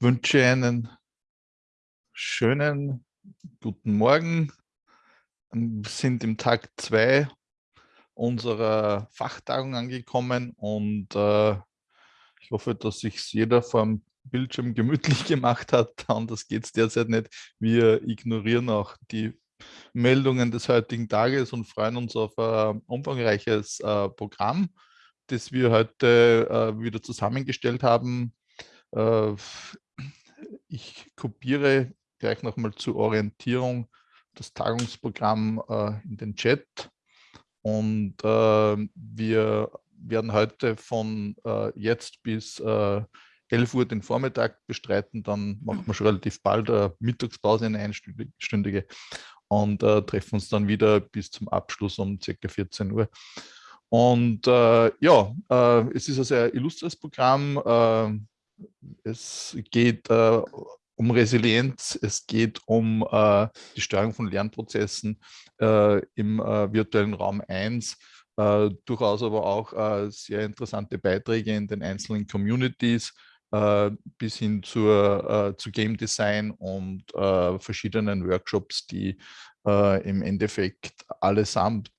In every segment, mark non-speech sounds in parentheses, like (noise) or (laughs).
wünsche einen schönen guten Morgen. Wir sind im Tag 2 unserer Fachtagung angekommen und äh, ich hoffe, dass sich jeder vor dem Bildschirm (laughs) gemütlich gemacht hat. Anders geht es derzeit nicht. Wir ignorieren auch die Meldungen des heutigen Tages und freuen uns auf ein umfangreiches äh, Programm, das wir heute äh, wieder zusammengestellt haben. Äh, ich kopiere gleich nochmal zur Orientierung das Tagungsprogramm äh, in den Chat und äh, wir werden heute von äh, jetzt bis 11 Uhr den Vormittag bestreiten, dann machen wir schon relativ bald eine Mittagspause, eine einstündige und äh, treffen uns dann wieder bis zum Abschluss um ca. 14 Uhr. Und äh, ja, äh, es ist ein sehr illustres Programm. Es geht um Resilienz, es geht um äh, die Steuerung von Lernprozessen äh, im äh, virtuellen Raum 1, äh, durchaus aber auch äh, sehr interessante Beiträge in den einzelnen Communities äh, bis hin zur, zu Game Design und verschiedenen Workshops, die im Endeffekt allesamt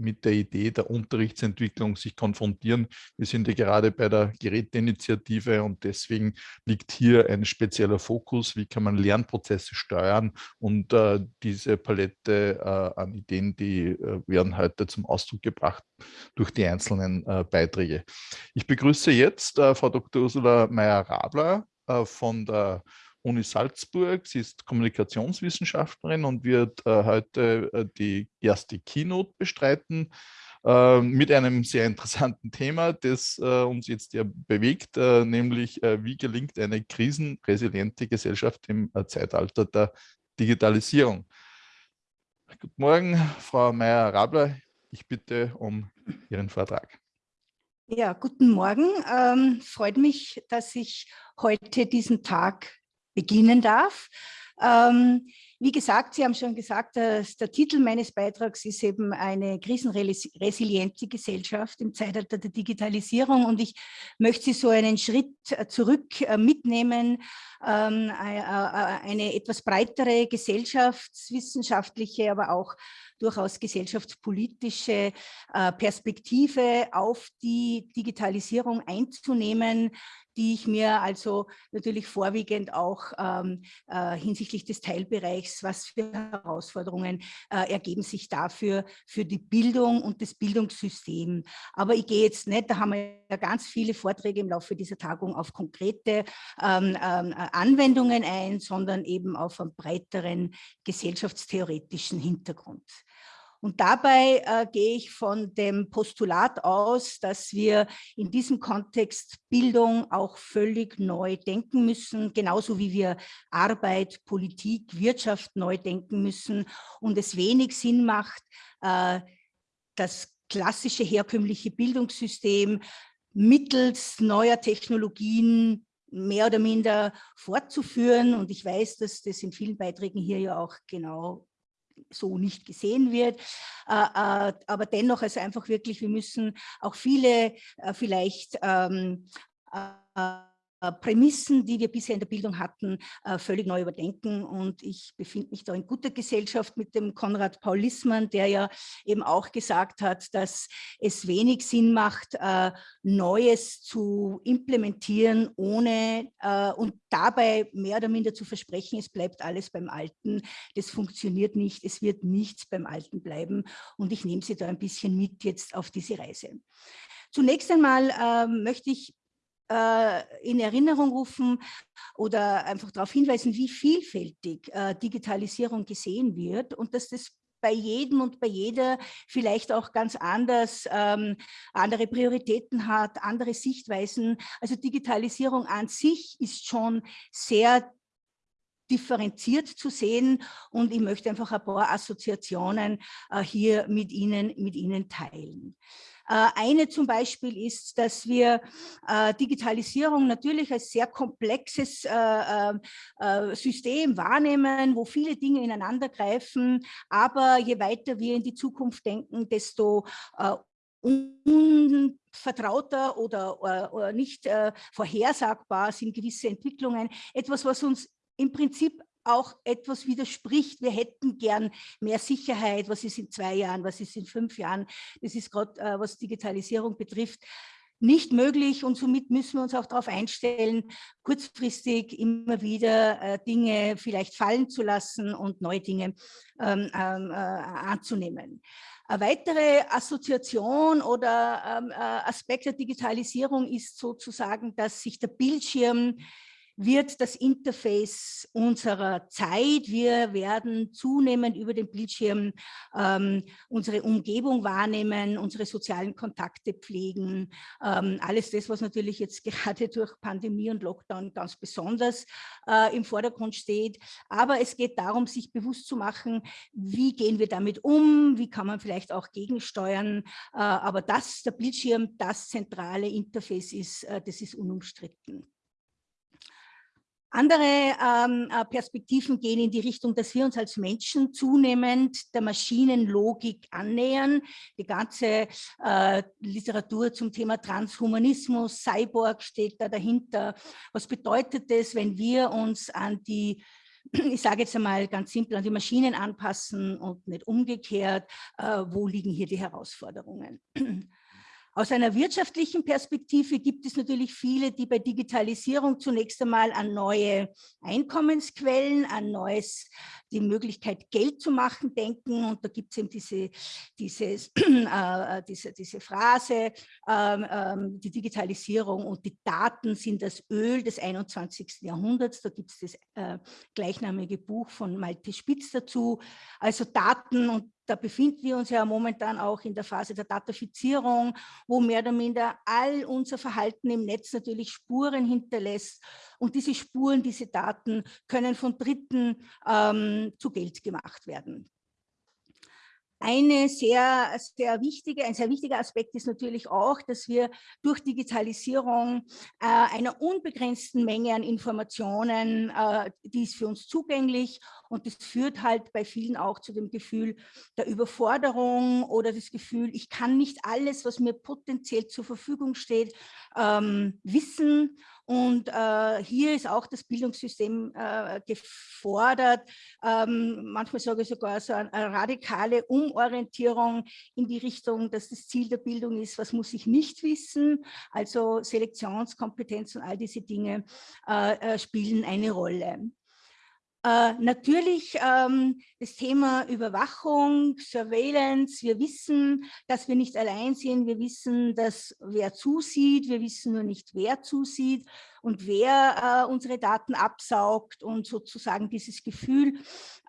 mit der Idee der Unterrichtsentwicklung sich konfrontieren. Wir sind ja gerade bei der Geräteinitiative und deswegen liegt hier ein spezieller Fokus, wie kann man Lernprozesse steuern und äh, diese Palette äh, an Ideen, die äh, werden heute zum Ausdruck gebracht durch die einzelnen äh, Beiträge. Ich begrüße jetzt äh, Frau Dr. Ursula Meyer-Rabler äh, von der Uni Salzburg. Sie ist Kommunikationswissenschaftlerin und wird äh, heute äh, die erste Keynote bestreiten äh, mit einem sehr interessanten Thema, das äh, uns jetzt ja bewegt, äh, nämlich äh, wie gelingt eine krisenresiliente Gesellschaft im Zeitalter der Digitalisierung. Guten Morgen, Frau Meyer-Rabler. Ich bitte um Ihren Vortrag. Ja, guten Morgen. Ähm, freut mich, dass ich heute diesen Tag beginnen darf. Ähm, wie gesagt, Sie haben schon gesagt, dass der Titel meines Beitrags ist eben eine krisenresiliente Gesellschaft im Zeitalter der Digitalisierung und ich möchte Sie so einen Schritt zurück äh, mitnehmen, ähm, eine etwas breitere gesellschaftswissenschaftliche, aber auch durchaus gesellschaftspolitische äh, Perspektive auf die Digitalisierung einzunehmen, die ich mir also natürlich vorwiegend auch ähm, äh, hinsichtlich des Teilbereichs, was für Herausforderungen äh, ergeben sich dafür für die Bildung und das Bildungssystem. Aber ich gehe jetzt nicht, da haben wir ja ganz viele Vorträge im Laufe dieser Tagung auf konkrete ähm, ähm, Anwendungen ein, sondern eben auf einen breiteren gesellschaftstheoretischen Hintergrund. Und dabei äh, gehe ich von dem Postulat aus, dass wir in diesem Kontext Bildung auch völlig neu denken müssen, genauso wie wir Arbeit, Politik, Wirtschaft neu denken müssen und es wenig Sinn macht, äh, das klassische herkömmliche Bildungssystem mittels neuer Technologien mehr oder minder fortzuführen. Und ich weiß, dass das in vielen Beiträgen hier ja auch genau so nicht gesehen wird. Äh, äh, aber dennoch, also einfach wirklich, wir müssen auch viele äh, vielleicht ähm, äh, Prämissen, die wir bisher in der Bildung hatten, äh, völlig neu überdenken. Und ich befinde mich da in guter Gesellschaft mit dem Konrad Paul Lissmann, der ja eben auch gesagt hat, dass es wenig Sinn macht, äh, Neues zu implementieren, ohne und dabei mehr oder minder zu versprechen, es bleibt alles beim Alten. Das funktioniert nicht, es wird nichts beim Alten bleiben. Und ich nehme Sie da ein bisschen mit jetzt auf diese Reise. Zunächst einmal äh, möchte ich äh, in Erinnerung rufen oder einfach darauf hinweisen, wie vielfältig äh, Digitalisierung gesehen wird und dass das bei jedem und bei jeder vielleicht auch ganz anders ähm, andere Prioritäten hat, andere Sichtweisen. Also Digitalisierung an sich ist schon sehr differenziert zu sehen und ich möchte einfach ein paar Assoziationen äh, hier mit Ihnen, mit Ihnen teilen. Äh, eine zum Beispiel ist, dass wir äh, Digitalisierung natürlich als sehr komplexes äh, System wahrnehmen, wo viele Dinge ineinander greifen. Aber je weiter wir in die Zukunft denken, desto unvertrauter oder, oder, oder nicht äh, vorhersagbar sind gewisse Entwicklungen. Etwas, was uns im Prinzip auch etwas widerspricht. Wir hätten gern mehr Sicherheit. Was ist in zwei Jahren? Was ist in fünf Jahren? Das ist gerade, äh, was Digitalisierung betrifft, nicht möglich und somit müssen wir uns auch darauf einstellen, kurzfristig immer wieder äh, Dinge vielleicht fallen zu lassen und neue Dinge ähm, ähm, äh, anzunehmen. Eine weitere Assoziation oder ähm, äh, Aspekt der Digitalisierung ist sozusagen, dass sich der Bildschirm wird das Interface unserer Zeit. Wir werden zunehmend über den Bildschirm ähm, unsere Umgebung wahrnehmen, unsere sozialen Kontakte pflegen. Ähm, alles das, was natürlich jetzt (laughs) gerade durch Pandemie und Lockdown ganz besonders äh, im Vordergrund steht. Aber es geht darum, sich bewusst zu machen, wie gehen wir damit um, wie kann man vielleicht auch gegensteuern. Äh, aber dass der Bildschirm das zentrale Interface ist, äh, das ist unumstritten. Andere ähm, äh, Perspektiven gehen in die Richtung, dass wir uns als Menschen zunehmend der Maschinenlogik annähern. Die ganze äh, Literatur zum Thema Transhumanismus, Cyborg steht da dahinter. Was bedeutet das, wenn wir uns an die (clears throat) ich sage jetzt einmal ganz simpel, an die Maschinen anpassen und nicht umgekehrt, äh, wo liegen hier die Herausforderungen? (clears throat) Aus einer wirtschaftlichen Perspektive gibt es natürlich viele, die bei Digitalisierung zunächst einmal an neue Einkommensquellen, an neues, die Möglichkeit Geld zu machen denken. Und da gibt es eben diese, dieses, (clears throat) äh, diese, diese Phrase, ähm, ähm, die Digitalisierung und die Daten sind das Öl des 21. Jahrhunderts. Da gibt es das äh, gleichnamige Buch von Malte Spitz dazu. Also Daten und da befinden wir uns ja momentan auch in der Phase der Datafizierung, wo mehr oder minder all unser Verhalten im Netz natürlich Spuren hinterlässt. Und diese Spuren, diese Daten können von Dritten ähm, zu Geld gemacht werden. Eine sehr, sehr wichtige, ein sehr wichtiger Aspekt ist natürlich auch, dass wir durch Digitalisierung äh, einer unbegrenzten Menge an Informationen, äh, die ist für uns zugänglich und das führt halt bei vielen auch zu dem Gefühl der Überforderung oder das Gefühl, ich kann nicht alles, was mir potenziell zur Verfügung steht, ähm, wissen und äh, hier ist auch das Bildungssystem äh, gefordert, ähm, manchmal sage ich sogar so eine, eine, radikale Umorientierung in die Richtung, dass das Ziel der Bildung ist, was muss ich nicht wissen, also Selektionskompetenz und all diese Dinge äh, äh spielen eine Rolle. Äh, natürlich ähm, das Thema Überwachung, Surveillance. Wir wissen, dass wir nicht allein sind. Wir wissen, dass wer zusieht. Wir wissen nur nicht, wer zusieht und wer äh, unsere Daten absaugt und sozusagen dieses Gefühl,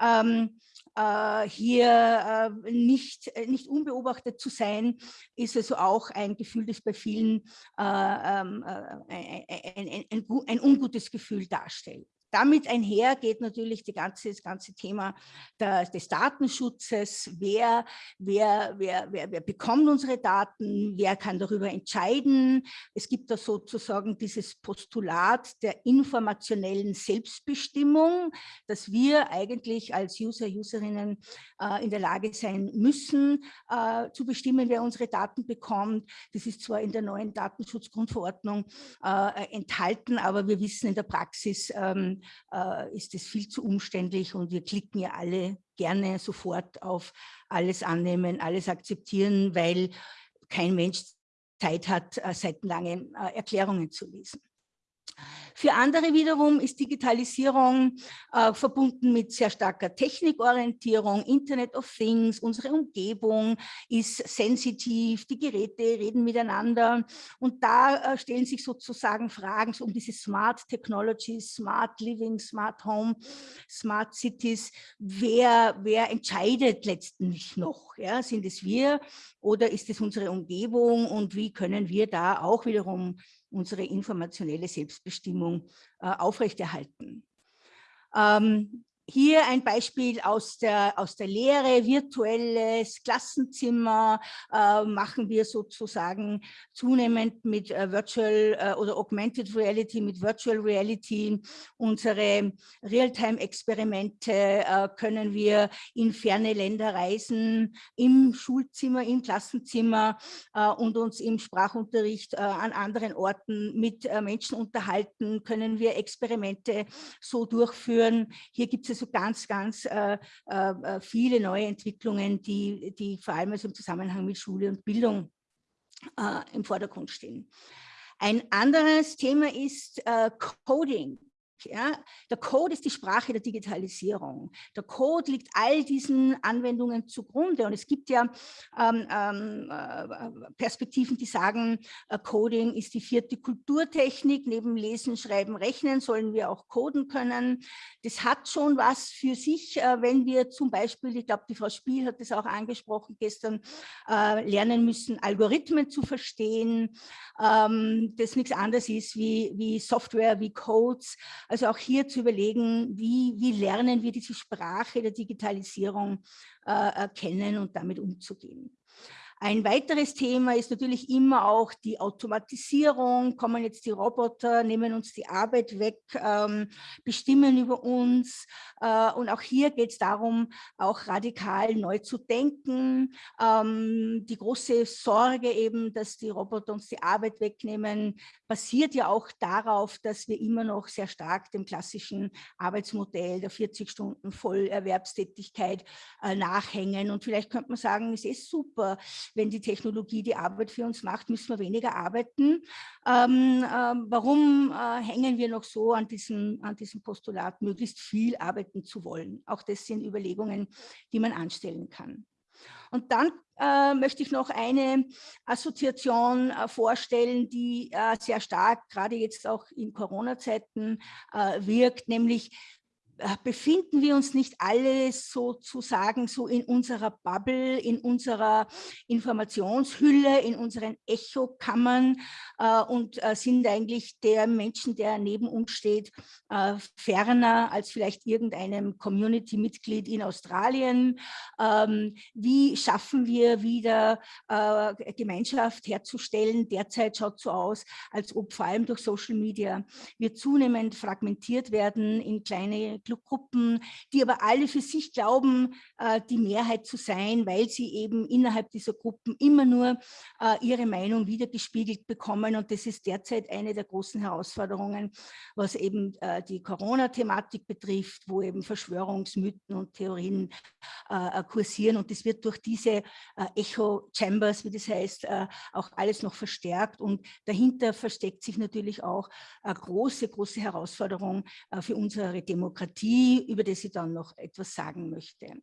ähm, äh, hier äh, nicht, nicht unbeobachtet zu sein, ist also auch ein Gefühl, das bei vielen äh, ähm, ein, ein, ein, ein ungutes Gefühl darstellt. Damit einher geht natürlich die ganze, das ganze Thema der, des Datenschutzes. Wer, wer, wer, wer, wer bekommt unsere Daten? Wer kann darüber entscheiden? Es gibt da sozusagen dieses Postulat der informationellen Selbstbestimmung, dass wir eigentlich als User, Userinnen äh, in der Lage sein müssen, äh, zu bestimmen, wer unsere Daten bekommt. Das ist zwar in der neuen Datenschutzgrundverordnung äh, enthalten, aber wir wissen in der Praxis, ähm, äh, ist es viel zu umständlich und wir klicken ja alle gerne sofort auf alles annehmen, alles akzeptieren, weil kein Mensch Zeit hat, äh, seitenlange äh, Erklärungen zu lesen. Für andere wiederum ist Digitalisierung äh, verbunden mit sehr starker Technikorientierung, Internet of Things, unsere Umgebung ist sensitiv, die Geräte reden miteinander und da äh, stellen sich sozusagen Fragen um diese Smart Technologies, Smart Living, Smart Home, Smart Cities. Wer, wer entscheidet letztendlich noch? Ja? Sind es wir oder ist es unsere Umgebung und wie können wir da auch wiederum unsere informationelle Selbstbestimmung äh, aufrechterhalten. Ähm, hier ein Beispiel aus der, aus der Lehre, virtuelles Klassenzimmer äh, machen wir sozusagen zunehmend mit äh, Virtual äh, oder Augmented Reality, mit Virtual Reality. Unsere Realtime-Experimente äh, können wir in ferne Länder reisen, im Schulzimmer, im Klassenzimmer äh, und uns im Sprachunterricht äh, an anderen Orten mit Menschen unterhalten, können wir Experimente so durchführen. Hier gibt es also ganz, ganz äh, äh, äh, viele neue Entwicklungen, die, die vor allem also im Zusammenhang mit Schule und Bildung äh, im Vordergrund stehen. Ein anderes Thema ist äh, Coding. Ja, der Code ist die Sprache der Digitalisierung. Der Code liegt all diesen Anwendungen zugrunde. Und es gibt ja ähm, ähm, äh, Perspektiven, die sagen, äh, Coding ist die vierte Kulturtechnik. Neben Lesen, Schreiben, Rechnen sollen wir auch coden können. Das hat schon was für sich, äh, wenn wir zum Beispiel, ich glaube, die Frau Spiel hat das auch angesprochen gestern, äh, lernen müssen, Algorithmen zu verstehen. Ähm, das nichts anderes ist wie, wie Software, wie Codes also auch hier zu überlegen, wie, wie lernen wir diese Sprache der Digitalisierung äh, kennen und damit umzugehen. Ein weiteres Thema ist natürlich immer auch die Automatisierung. Kommen jetzt die Roboter, nehmen uns die Arbeit weg, ähm, bestimmen über uns. Äh, und auch hier geht es darum, auch radikal neu zu denken. Ähm, die große Sorge eben, dass die Roboter uns die Arbeit wegnehmen, basiert ja auch darauf, dass wir immer noch sehr stark dem klassischen Arbeitsmodell der 40 Stunden Vollerwerbstätigkeit äh, nachhängen. Und vielleicht könnte man sagen, es ist super, wenn die Technologie die Arbeit für uns macht, müssen wir weniger arbeiten. Ähm, ähm, warum äh, hängen wir noch so an diesem, an diesem Postulat, möglichst viel arbeiten zu wollen? Auch das sind Überlegungen, die man anstellen kann. Und dann äh, möchte ich noch eine Assoziation äh, vorstellen, die äh, sehr stark gerade jetzt auch in Corona-Zeiten äh, wirkt, nämlich befinden wir uns nicht alle sozusagen so in unserer Bubble, in unserer Informationshülle, in unseren Echokammern äh, und äh, sind eigentlich der Menschen, der neben uns steht, äh, ferner als vielleicht irgendeinem Community-Mitglied in Australien. Ähm, wie schaffen wir wieder äh, Gemeinschaft herzustellen? Derzeit schaut so aus, als ob vor allem durch Social Media wir zunehmend fragmentiert werden in kleine Gruppen, die aber alle für sich glauben, äh, die Mehrheit zu sein, weil sie eben innerhalb dieser Gruppen immer nur äh, ihre Meinung wiedergespiegelt bekommen. Und das ist derzeit eine der großen Herausforderungen, was eben äh, die Corona-Thematik betrifft, wo eben Verschwörungsmythen und Theorien kursieren. Und das wird durch diese Echo-Chambers, wie das heißt, auch alles noch verstärkt. Und dahinter versteckt sich natürlich auch eine große, große Herausforderung für unsere Demokratie Demokratie, über die ich dann noch etwas sagen möchte.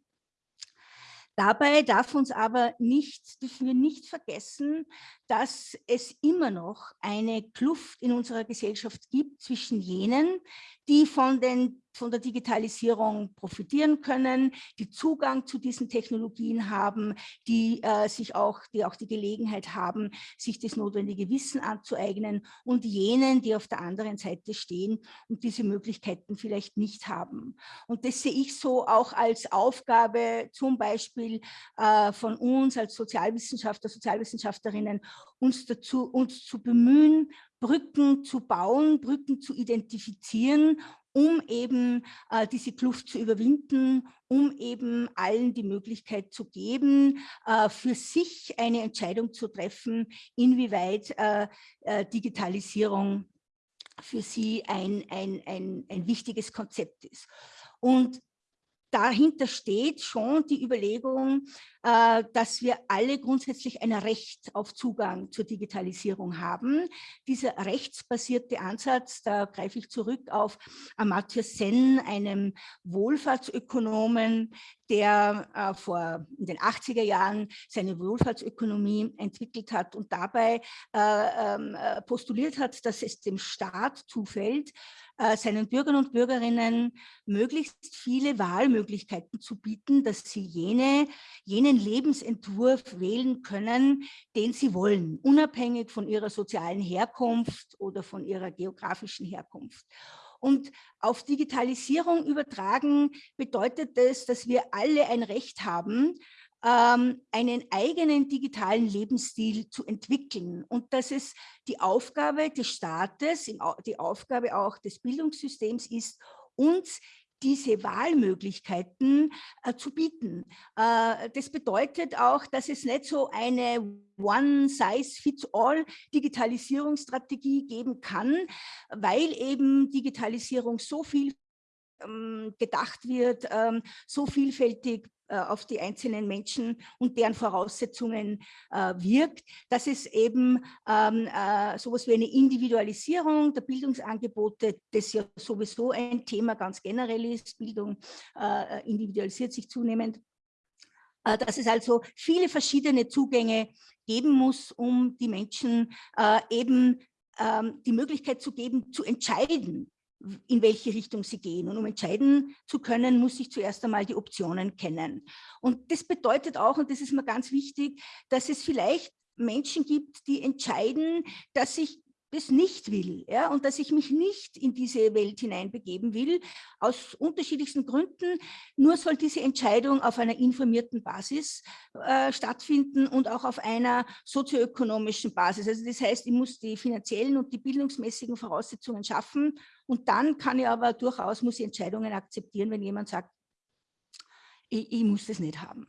Dabei darf uns aber nicht, dürfen wir nicht vergessen, dass es immer noch eine Kluft in unserer Gesellschaft gibt zwischen jenen, die von den von der Digitalisierung profitieren können, die Zugang zu diesen Technologien haben, die äh, sich auch, die auch die Gelegenheit haben, sich das notwendige Wissen anzueignen und jenen, die auf der anderen Seite stehen und diese Möglichkeiten vielleicht nicht haben. Und das sehe ich so auch als Aufgabe zum Beispiel äh, von uns als Sozialwissenschaftler, Sozialwissenschaftlerinnen, uns dazu, uns zu bemühen, Brücken zu bauen, Brücken zu identifizieren um eben äh, diese Kluft zu überwinden, um eben allen die Möglichkeit zu geben, äh, für sich eine Entscheidung zu treffen, inwieweit äh, äh Digitalisierung für sie ein, ein, ein, ein wichtiges Konzept ist. Und dahinter steht schon die Überlegung, dass wir alle grundsätzlich ein Recht auf Zugang zur Digitalisierung haben. Dieser rechtsbasierte Ansatz, da greife ich zurück auf Amartya Sen, einem Wohlfahrtsökonomen, der äh, vor in den 80er Jahren seine Wohlfahrtsökonomie entwickelt hat und dabei äh, ähm, postuliert hat, dass es dem Staat zufällt, seinen Bürgern und Bürgerinnen möglichst viele Wahlmöglichkeiten zu bieten, dass sie jene, jenen Lebensentwurf wählen können, den sie wollen, unabhängig von ihrer sozialen Herkunft oder von ihrer geografischen Herkunft. Und auf Digitalisierung übertragen bedeutet das, dass wir alle ein Recht haben, ähm, einen eigenen digitalen Lebensstil zu entwickeln und dass es die Aufgabe des Staates, die Aufgabe auch des Bildungssystems ist, uns diese Wahlmöglichkeiten äh, zu bieten. Äh, das bedeutet auch, dass es nicht so eine One-Size-Fits-All-Digitalisierungsstrategie geben kann, weil eben Digitalisierung so viel ähm, gedacht wird, ähm, so vielfältig auf die einzelnen Menschen und deren Voraussetzungen äh, wirkt, dass es eben ähm, äh, sowas wie eine Individualisierung der Bildungsangebote, das ja sowieso ein Thema ganz generell ist, Bildung äh, individualisiert sich zunehmend, äh, dass es also viele verschiedene Zugänge geben muss, um die Menschen äh, eben ähm, die Möglichkeit zu geben, zu entscheiden, in welche Richtung sie gehen. Und um entscheiden zu können, muss ich zuerst einmal die Optionen kennen. Und das bedeutet auch, und das ist mir ganz wichtig, dass es vielleicht Menschen gibt, die entscheiden, dass ich das nicht will ja, und dass ich mich nicht in diese Welt hineinbegeben will, aus unterschiedlichsten Gründen. Nur soll diese Entscheidung auf einer informierten Basis äh, stattfinden und auch auf einer sozioökonomischen Basis. Also das heißt, ich muss die finanziellen und die bildungsmäßigen Voraussetzungen schaffen und dann kann ich aber durchaus, muss ich Entscheidungen akzeptieren, wenn jemand sagt, ich, ich muss das nicht haben.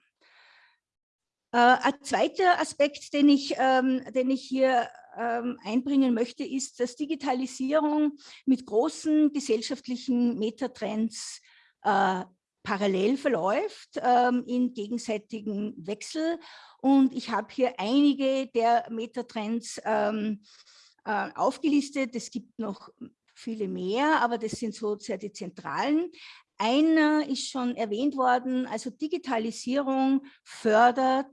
Äh, ein zweiter Aspekt, den ich, ähm, den ich hier ähm, einbringen möchte, ist, dass Digitalisierung mit großen gesellschaftlichen Metatrends äh, parallel verläuft, ähm, in gegenseitigen Wechsel. Und ich habe hier einige der Metatrends äh, aufgelistet. Es gibt noch viele mehr, aber das sind so sehr die zentralen. Einer ist schon erwähnt worden, also Digitalisierung fördert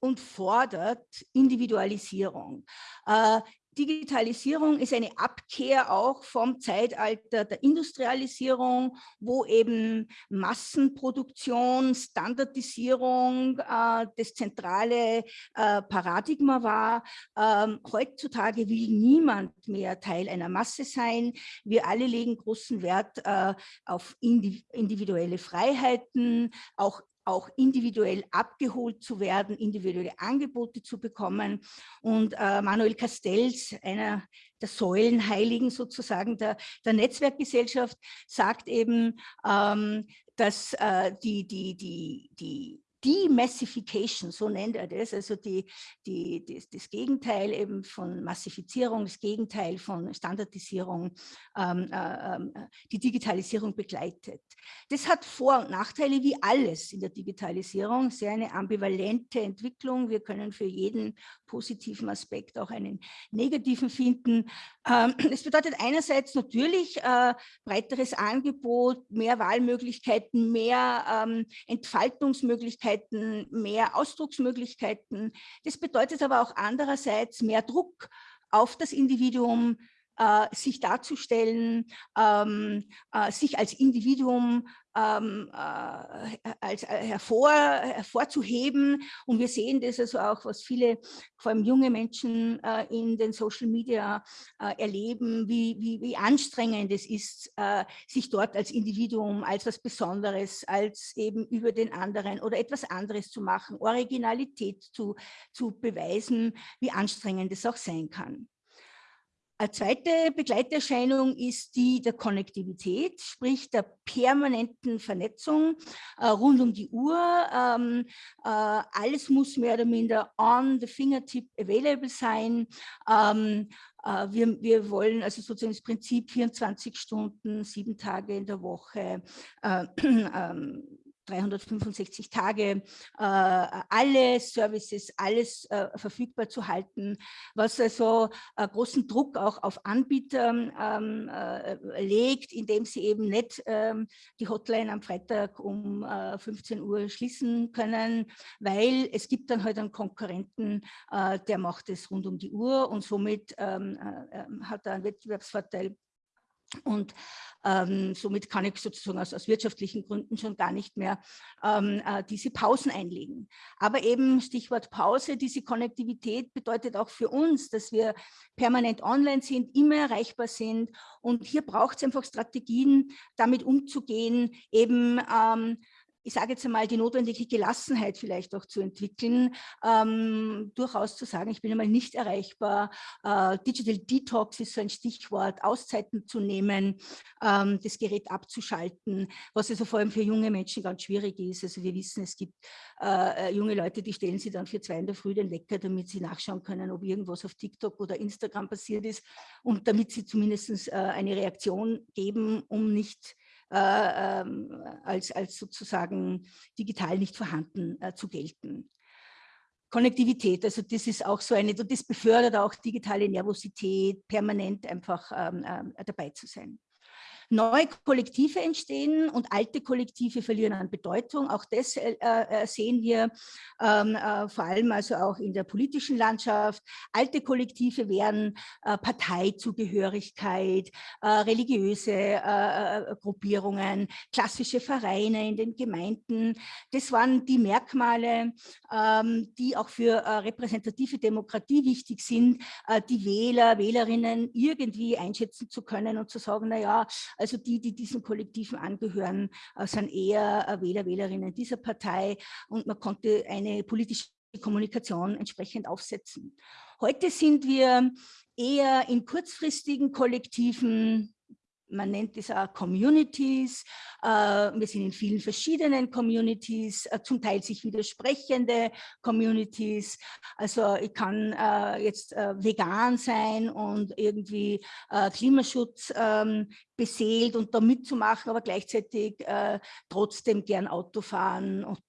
und fordert Individualisierung. Äh, Digitalisierung ist eine Abkehr auch vom Zeitalter der Industrialisierung, wo eben Massenproduktion, Standardisierung äh, das zentrale äh, Paradigma war. Ähm, heutzutage will niemand mehr Teil einer Masse sein. Wir alle legen großen Wert äh, auf individuelle Freiheiten, auch auch individuell abgeholt zu werden, individuelle Angebote zu bekommen. Und äh, Manuel Castells, einer der Säulenheiligen sozusagen der, der Netzwerkgesellschaft, sagt eben, ähm, dass äh, die, die, die, die Demassification, so nennt er das, also die, die, das, das Gegenteil eben von Massifizierung, das Gegenteil von Standardisierung, ähm, äh, ähm, die Digitalisierung begleitet. Das hat Vor- und Nachteile wie alles in der Digitalisierung, sehr eine ambivalente Entwicklung. Wir können für jeden positiven Aspekt auch einen negativen finden. Ähm, es bedeutet einerseits natürlich äh, breiteres Angebot, mehr Wahlmöglichkeiten, mehr ähm, Entfaltungsmöglichkeiten, Möglichkeiten, mehr Ausdrucksmöglichkeiten. Das bedeutet aber auch andererseits mehr Druck auf das Individuum, äh, sich darzustellen, ähm, äh, sich als Individuum ähm, äh, als, äh, hervor, hervorzuheben. Und wir sehen das also auch, was viele, vor allem junge Menschen äh, in den Social Media äh, erleben, wie, wie, wie anstrengend es ist, äh, sich dort als Individuum, als was Besonderes, als eben über den anderen oder etwas anderes zu machen, Originalität zu, zu beweisen, wie anstrengend es auch sein kann. Eine zweite Begleiterscheinung ist die der Konnektivität, sprich der permanenten Vernetzung äh, rund um die Uhr. Ähm, äh, alles muss mehr oder minder on the fingertip available sein. Ähm, äh, wir, wir, wollen also sozusagen das Prinzip 24 Stunden, sieben Tage in der Woche, äh, (clears throat) ähm, 365 Tage äh, alle Services, alles äh, verfügbar zu halten, was also äh, großen Druck auch auf Anbieter ähm, äh, legt, indem sie eben nicht ähm, die Hotline am Freitag um 15 äh, Uhr schließen können, weil es gibt dann halt einen Konkurrenten, der macht es rund um die Uhr und somit ähm, hat er einen Wettbewerbsvorteil Und ähm, somit kann ich sozusagen aus, aus, wirtschaftlichen Gründen schon gar nicht mehr ähm, äh, diese Pausen einlegen. Aber eben Stichwort Pause, diese Konnektivität bedeutet auch für uns, dass wir permanent online sind, immer erreichbar sind. Und hier braucht es einfach Strategien, damit umzugehen, eben ähm, ich sage jetzt einmal, die notwendige Gelassenheit vielleicht auch zu entwickeln, ähm, durchaus zu sagen, ich bin einmal nicht erreichbar. Äh, Digital Detox ist so ein Stichwort, Auszeiten zu nehmen, ähm, das Gerät abzuschalten, was also vor allem für junge Menschen ganz schwierig ist. Also wir wissen, es gibt äh, äh junge Leute, die stellen sie dann für zwei in der Früh den Wecker, damit sie nachschauen können, ob irgendwas auf TikTok oder Instagram passiert ist und damit sie zumindest äh, eine Reaktion geben, um nicht äh, ähm, als, als sozusagen digital nicht vorhanden äh, zu gelten. Konnektivität, also das ist auch so eine, das befördert auch digitale Nervosität, permanent einfach ähm, äh, dabei zu sein. Neue Kollektive entstehen und alte Kollektive verlieren an Bedeutung. Auch das äh, äh, sehen wir ähm, äh, vor allem also auch in der politischen Landschaft. Alte Kollektive wären äh, Parteizugehörigkeit, äh, religiöse äh, Gruppierungen, klassische Vereine in den Gemeinden. Das waren die Merkmale, ähm, die auch für repräsentative Demokratie wichtig sind, die Wähler, Wählerinnen irgendwie einschätzen zu können und zu sagen, na ja, also die, die diesen Kollektiven angehören, äh, sind eher äh, Wähler, Wählerinnen dieser Partei und man konnte eine politische Kommunikation entsprechend aufsetzen. Heute sind wir eher in kurzfristigen Kollektiven man nennt es auch Communities. Äh, wir sind in vielen verschiedenen Communities, äh, zum Teil sich widersprechende Communities. Also ich kann äh, jetzt vegan sein und irgendwie Klimaschutz ähm, beseelt und da mitzumachen, aber gleichzeitig trotzdem gern Auto fahren und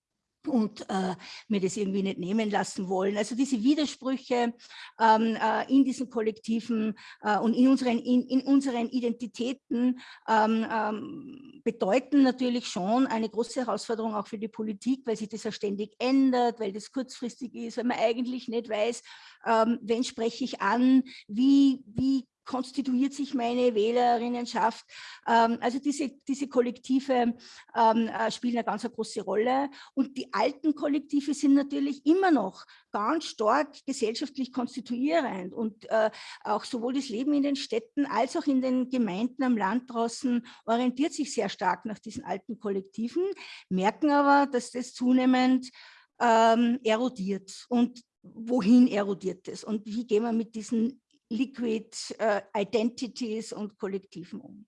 und äh, mir das irgendwie nicht nehmen lassen wollen. Also diese Widersprüche ähm, äh, in diesen Kollektiven äh, und in unseren, in, in unseren Identitäten ähm, ähm, bedeuten natürlich schon eine große Herausforderung auch für die Politik, weil sich das ja ständig ändert, weil das kurzfristig ist, weil man eigentlich nicht weiß, ähm, wen spreche ich an, wie, wie konstituiert sich meine Wählerinnenschaft. Ähm, also diese, diese Kollektive ähm, äh, spielen eine ganz große Rolle. Und die alten Kollektive sind natürlich immer noch ganz stark gesellschaftlich konstituierend. Und äh, auch sowohl das Leben in den Städten als auch in den Gemeinden am Land draußen orientiert sich sehr stark nach diesen alten Kollektiven, merken aber, dass das zunehmend ähm, erodiert. Und wohin erodiert es und wie gehen wir mit diesen Liquid äh, Identities und Kollektiven um.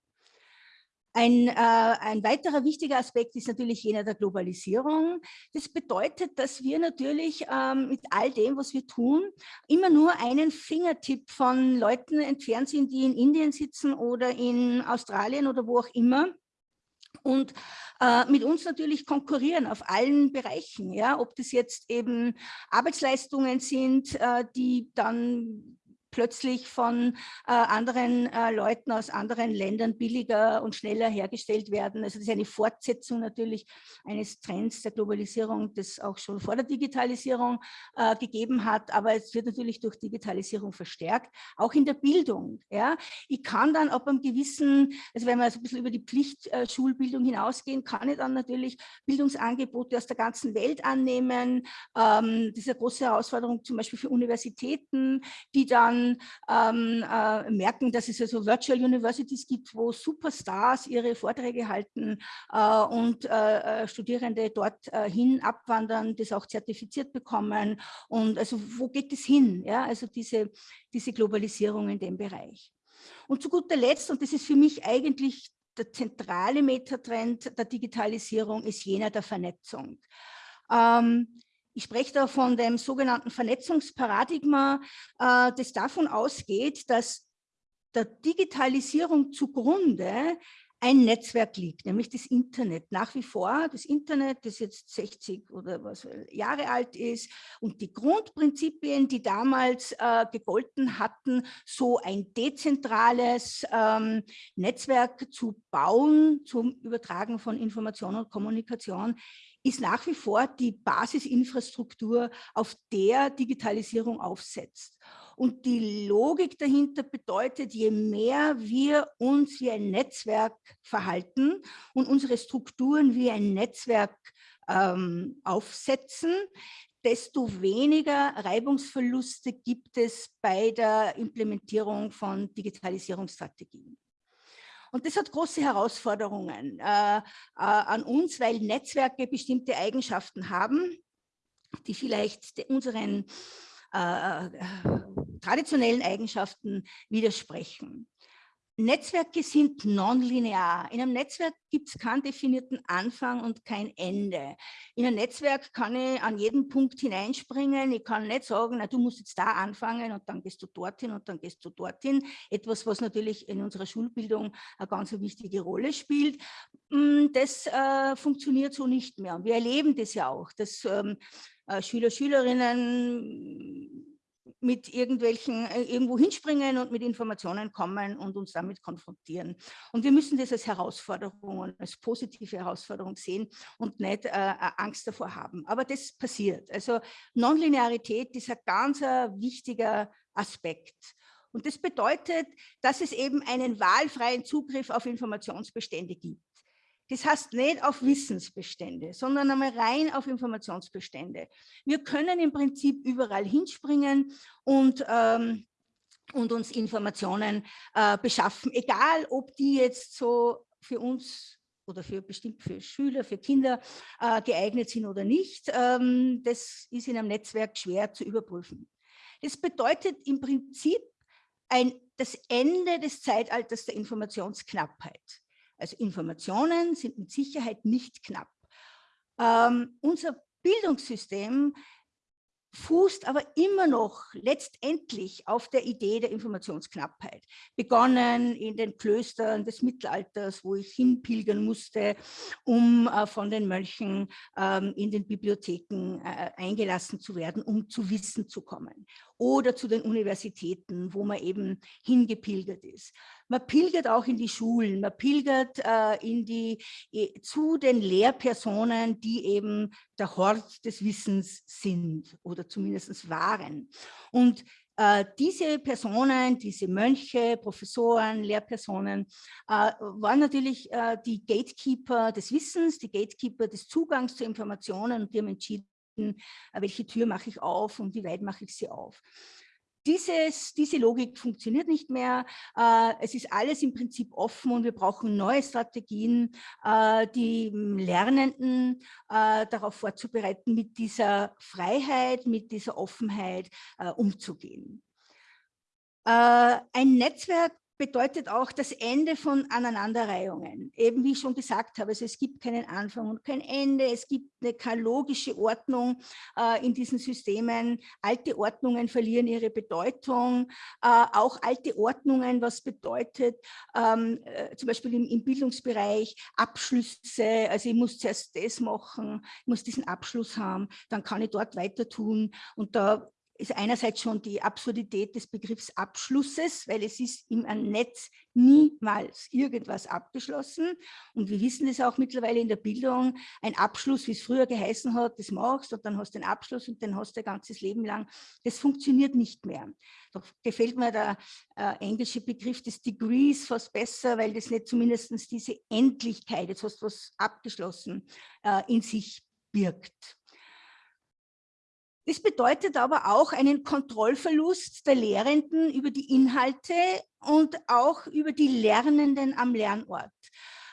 Ein, äh, ein, weiterer wichtiger Aspekt ist natürlich jener der Globalisierung. Das bedeutet, dass wir natürlich ähm, mit all dem, was wir tun, immer nur einen Fingertipp von Leuten entfernt sind, die in Indien sitzen oder in Australien oder wo auch immer und äh, mit uns natürlich konkurrieren auf allen Bereichen, ja, ob das jetzt eben Arbeitsleistungen sind, äh, die dann plötzlich von äh, anderen äh, Leuten aus anderen Ländern billiger und schneller hergestellt werden. Also das ist eine Fortsetzung natürlich eines Trends der Globalisierung, das auch schon vor der Digitalisierung äh, gegeben hat, aber es wird natürlich durch Digitalisierung verstärkt, auch in der Bildung. Ja. Ich kann dann ab einem gewissen, also wenn wir so ein bisschen über die Pflichtschulbildung hinausgehen, kann ich dann natürlich Bildungsangebote aus der ganzen Welt annehmen. Ähm, das ist eine große Herausforderung zum Beispiel für Universitäten, die dann ähm, äh, merken, dass es also Virtual Universities gibt, wo Superstars ihre Vorträge halten äh, und äh, äh Studierende dort äh, abwandern, das auch zertifiziert bekommen. Und also wo geht es hin? Ja, also diese, diese Globalisierung in dem Bereich. Und zu guter Letzt, und das ist für mich eigentlich der zentrale Metatrend der Digitalisierung, ist jener der Vernetzung. Ähm, ich spreche da von dem sogenannten Vernetzungsparadigma, äh, das davon ausgeht, dass der Digitalisierung zugrunde ein Netzwerk liegt, nämlich das Internet. Nach wie vor das Internet, das jetzt 60 oder was Jahre alt ist und die Grundprinzipien, die damals äh, gegolten hatten, so ein dezentrales ähm, Netzwerk zu bauen zum Übertragen von Information und Kommunikation, ist nach wie vor die Basisinfrastruktur, auf der Digitalisierung aufsetzt. Und die Logik dahinter bedeutet, je mehr wir uns wie ein Netzwerk verhalten und unsere Strukturen wie ein Netzwerk ähm, aufsetzen, desto weniger Reibungsverluste gibt es bei der Implementierung von Digitalisierungsstrategien. Und das hat große Herausforderungen äh, äh, an uns, weil Netzwerke bestimmte Eigenschaften haben, die vielleicht unseren äh, äh, traditionellen Eigenschaften widersprechen. Netzwerke sind nonlinear. In einem Netzwerk gibt es keinen definierten Anfang und kein Ende. In einem Netzwerk kann ich an jeden Punkt hineinspringen. Ich kann nicht sagen, na, du musst jetzt da anfangen und dann gehst du dorthin und dann gehst du dorthin. Etwas, was natürlich in unserer Schulbildung eine ganz wichtige Rolle spielt. Mm, das äh, funktioniert so nicht mehr. Wir erleben das ja auch, dass ähm, äh, Schüler, Schülerinnen mit irgendwelchen, äh, irgendwo hinspringen und mit Informationen kommen und uns damit konfrontieren. Und wir müssen das als Herausforderung, als positive Herausforderung sehen und nicht äh, Angst davor haben. Aber das passiert. Also Nonlinearität ist ein ganz äh, wichtiger Aspekt. Und das bedeutet, dass es eben einen wahlfreien Zugriff auf Informationsbestände gibt. Das heißt nicht auf Wissensbestände, sondern einmal rein auf Informationsbestände. Wir können im Prinzip überall hinspringen und, ähm, und uns Informationen äh, beschaffen, egal ob die jetzt so für uns oder für bestimmt für Schüler, für Kinder äh, geeignet sind oder nicht. Ähm, das ist in einem Netzwerk schwer zu überprüfen. Das bedeutet im Prinzip ein, das Ende des Zeitalters der Informationsknappheit. Also Informationen sind mit Sicherheit nicht knapp. Ähm, unser Bildungssystem fußt aber immer noch letztendlich auf der Idee der Informationsknappheit. Begonnen in den Klöstern des Mittelalters, wo ich hinpilgern musste, um äh, von den Mönchen ähm, in den Bibliotheken äh, eingelassen zu werden, um zu Wissen zu kommen. Oder zu den Universitäten, wo man eben hingepilgert ist. Man pilgert auch in die Schulen, man pilgert äh, in die, äh, zu den Lehrpersonen, die eben der Hort des Wissens sind oder zumindest waren. Und äh, diese Personen, diese Mönche, Professoren, Lehrpersonen äh, waren natürlich äh, die Gatekeeper des Wissens, die Gatekeeper des Zugangs zu Informationen und die haben entschieden, welche Tür mache ich auf und wie weit mache ich sie auf. Dieses, diese Logik funktioniert nicht mehr. Äh, es ist alles im Prinzip offen und wir brauchen neue Strategien, äh, die Lernenden äh, darauf vorzubereiten, mit dieser Freiheit, mit dieser Offenheit umzugehen. Ein Netzwerk bedeutet auch das Ende von Aneinanderreihungen. Eben wie ich schon gesagt habe, also es gibt keinen Anfang und kein Ende, es gibt eine, keine logische Ordnung äh, in diesen Systemen. Alte Ordnungen verlieren ihre Bedeutung, äh, auch alte Ordnungen, was bedeutet ähm, äh, zum Beispiel im, im, Bildungsbereich Abschlüsse, also ich muss zuerst das machen, ich muss diesen Abschluss haben, dann kann ich dort weiter tun und da ist einerseits schon die Absurdität des Begriffs Abschlusses, weil es ist im Netz niemals irgendwas abgeschlossen. Und wir wissen es auch mittlerweile in der Bildung, ein Abschluss, wie es früher geheißen hat, das machst und dann hast du den Abschluss und den hast du dein ganzes Leben lang. Das funktioniert nicht mehr. Da gefällt mir der äh, englische Begriff des Degrees fast besser, weil das nicht zumindest diese Endlichkeit, jetzt hast du was abgeschlossen, äh, in sich birgt. Das bedeutet aber auch einen Kontrollverlust der Lehrenden über die Inhalte und auch über die Lernenden am Lernort.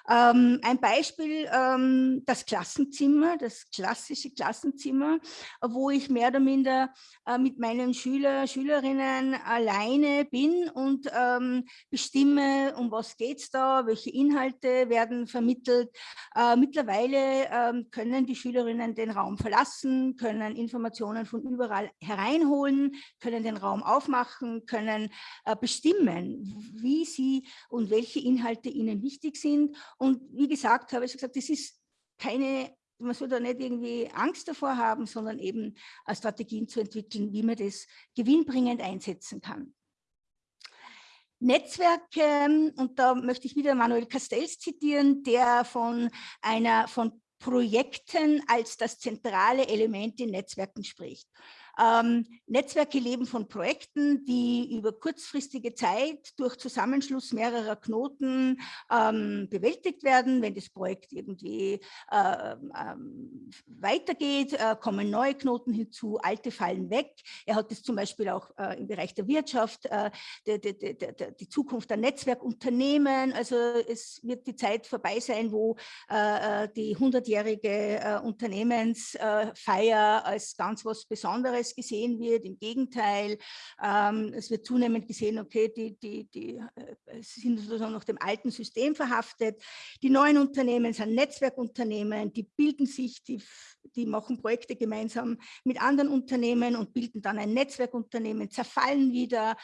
Ähm, ein Beispiel, ähm, das Klassenzimmer, das klassische Klassenzimmer, wo ich mehr oder minder äh, mit meinen Schüler, Schülerinnen alleine bin und ähm, bestimme, um was geht es da, welche Inhalte werden vermittelt. Äh, mittlerweile ähm, können die Schülerinnen den Raum verlassen, können Informationen von überall hereinholen, können den Raum aufmachen, können äh, bestimmen, wie sie und welche Inhalte ihnen wichtig sind und wie gesagt, habe ich gesagt, das ist keine, man soll da nicht irgendwie Angst davor haben, sondern eben Strategien zu entwickeln, wie man das gewinnbringend einsetzen kann. Netzwerke, und da möchte ich wieder Manuel Castells zitieren, der von einer von Projekten als das zentrale Element in Netzwerken spricht. Ähm, Netzwerke leben von Projekten, die über kurzfristige Zeit durch Zusammenschluss mehrerer Knoten ähm, bewältigt werden. Wenn das Projekt irgendwie äh, ähm, weitergeht, äh, kommen neue Knoten hinzu, alte fallen weg. Er hat das zum Beispiel auch äh, im Bereich der Wirtschaft, äh, die, die, die, die, Zukunft der Netzwerkunternehmen. Also es wird die Zeit vorbei sein, wo äh, äh, die 100-jährige Unternehmensfeier als ganz was Besonderes gesehen wird. Im Gegenteil, ähm, es wird zunehmend gesehen, okay, die, die, die sind sozusagen noch dem alten System verhaftet. Die neuen Unternehmen sind Netzwerkunternehmen, die bilden sich, die, die machen Projekte gemeinsam mit anderen Unternehmen und bilden dann ein Netzwerkunternehmen, zerfallen wieder,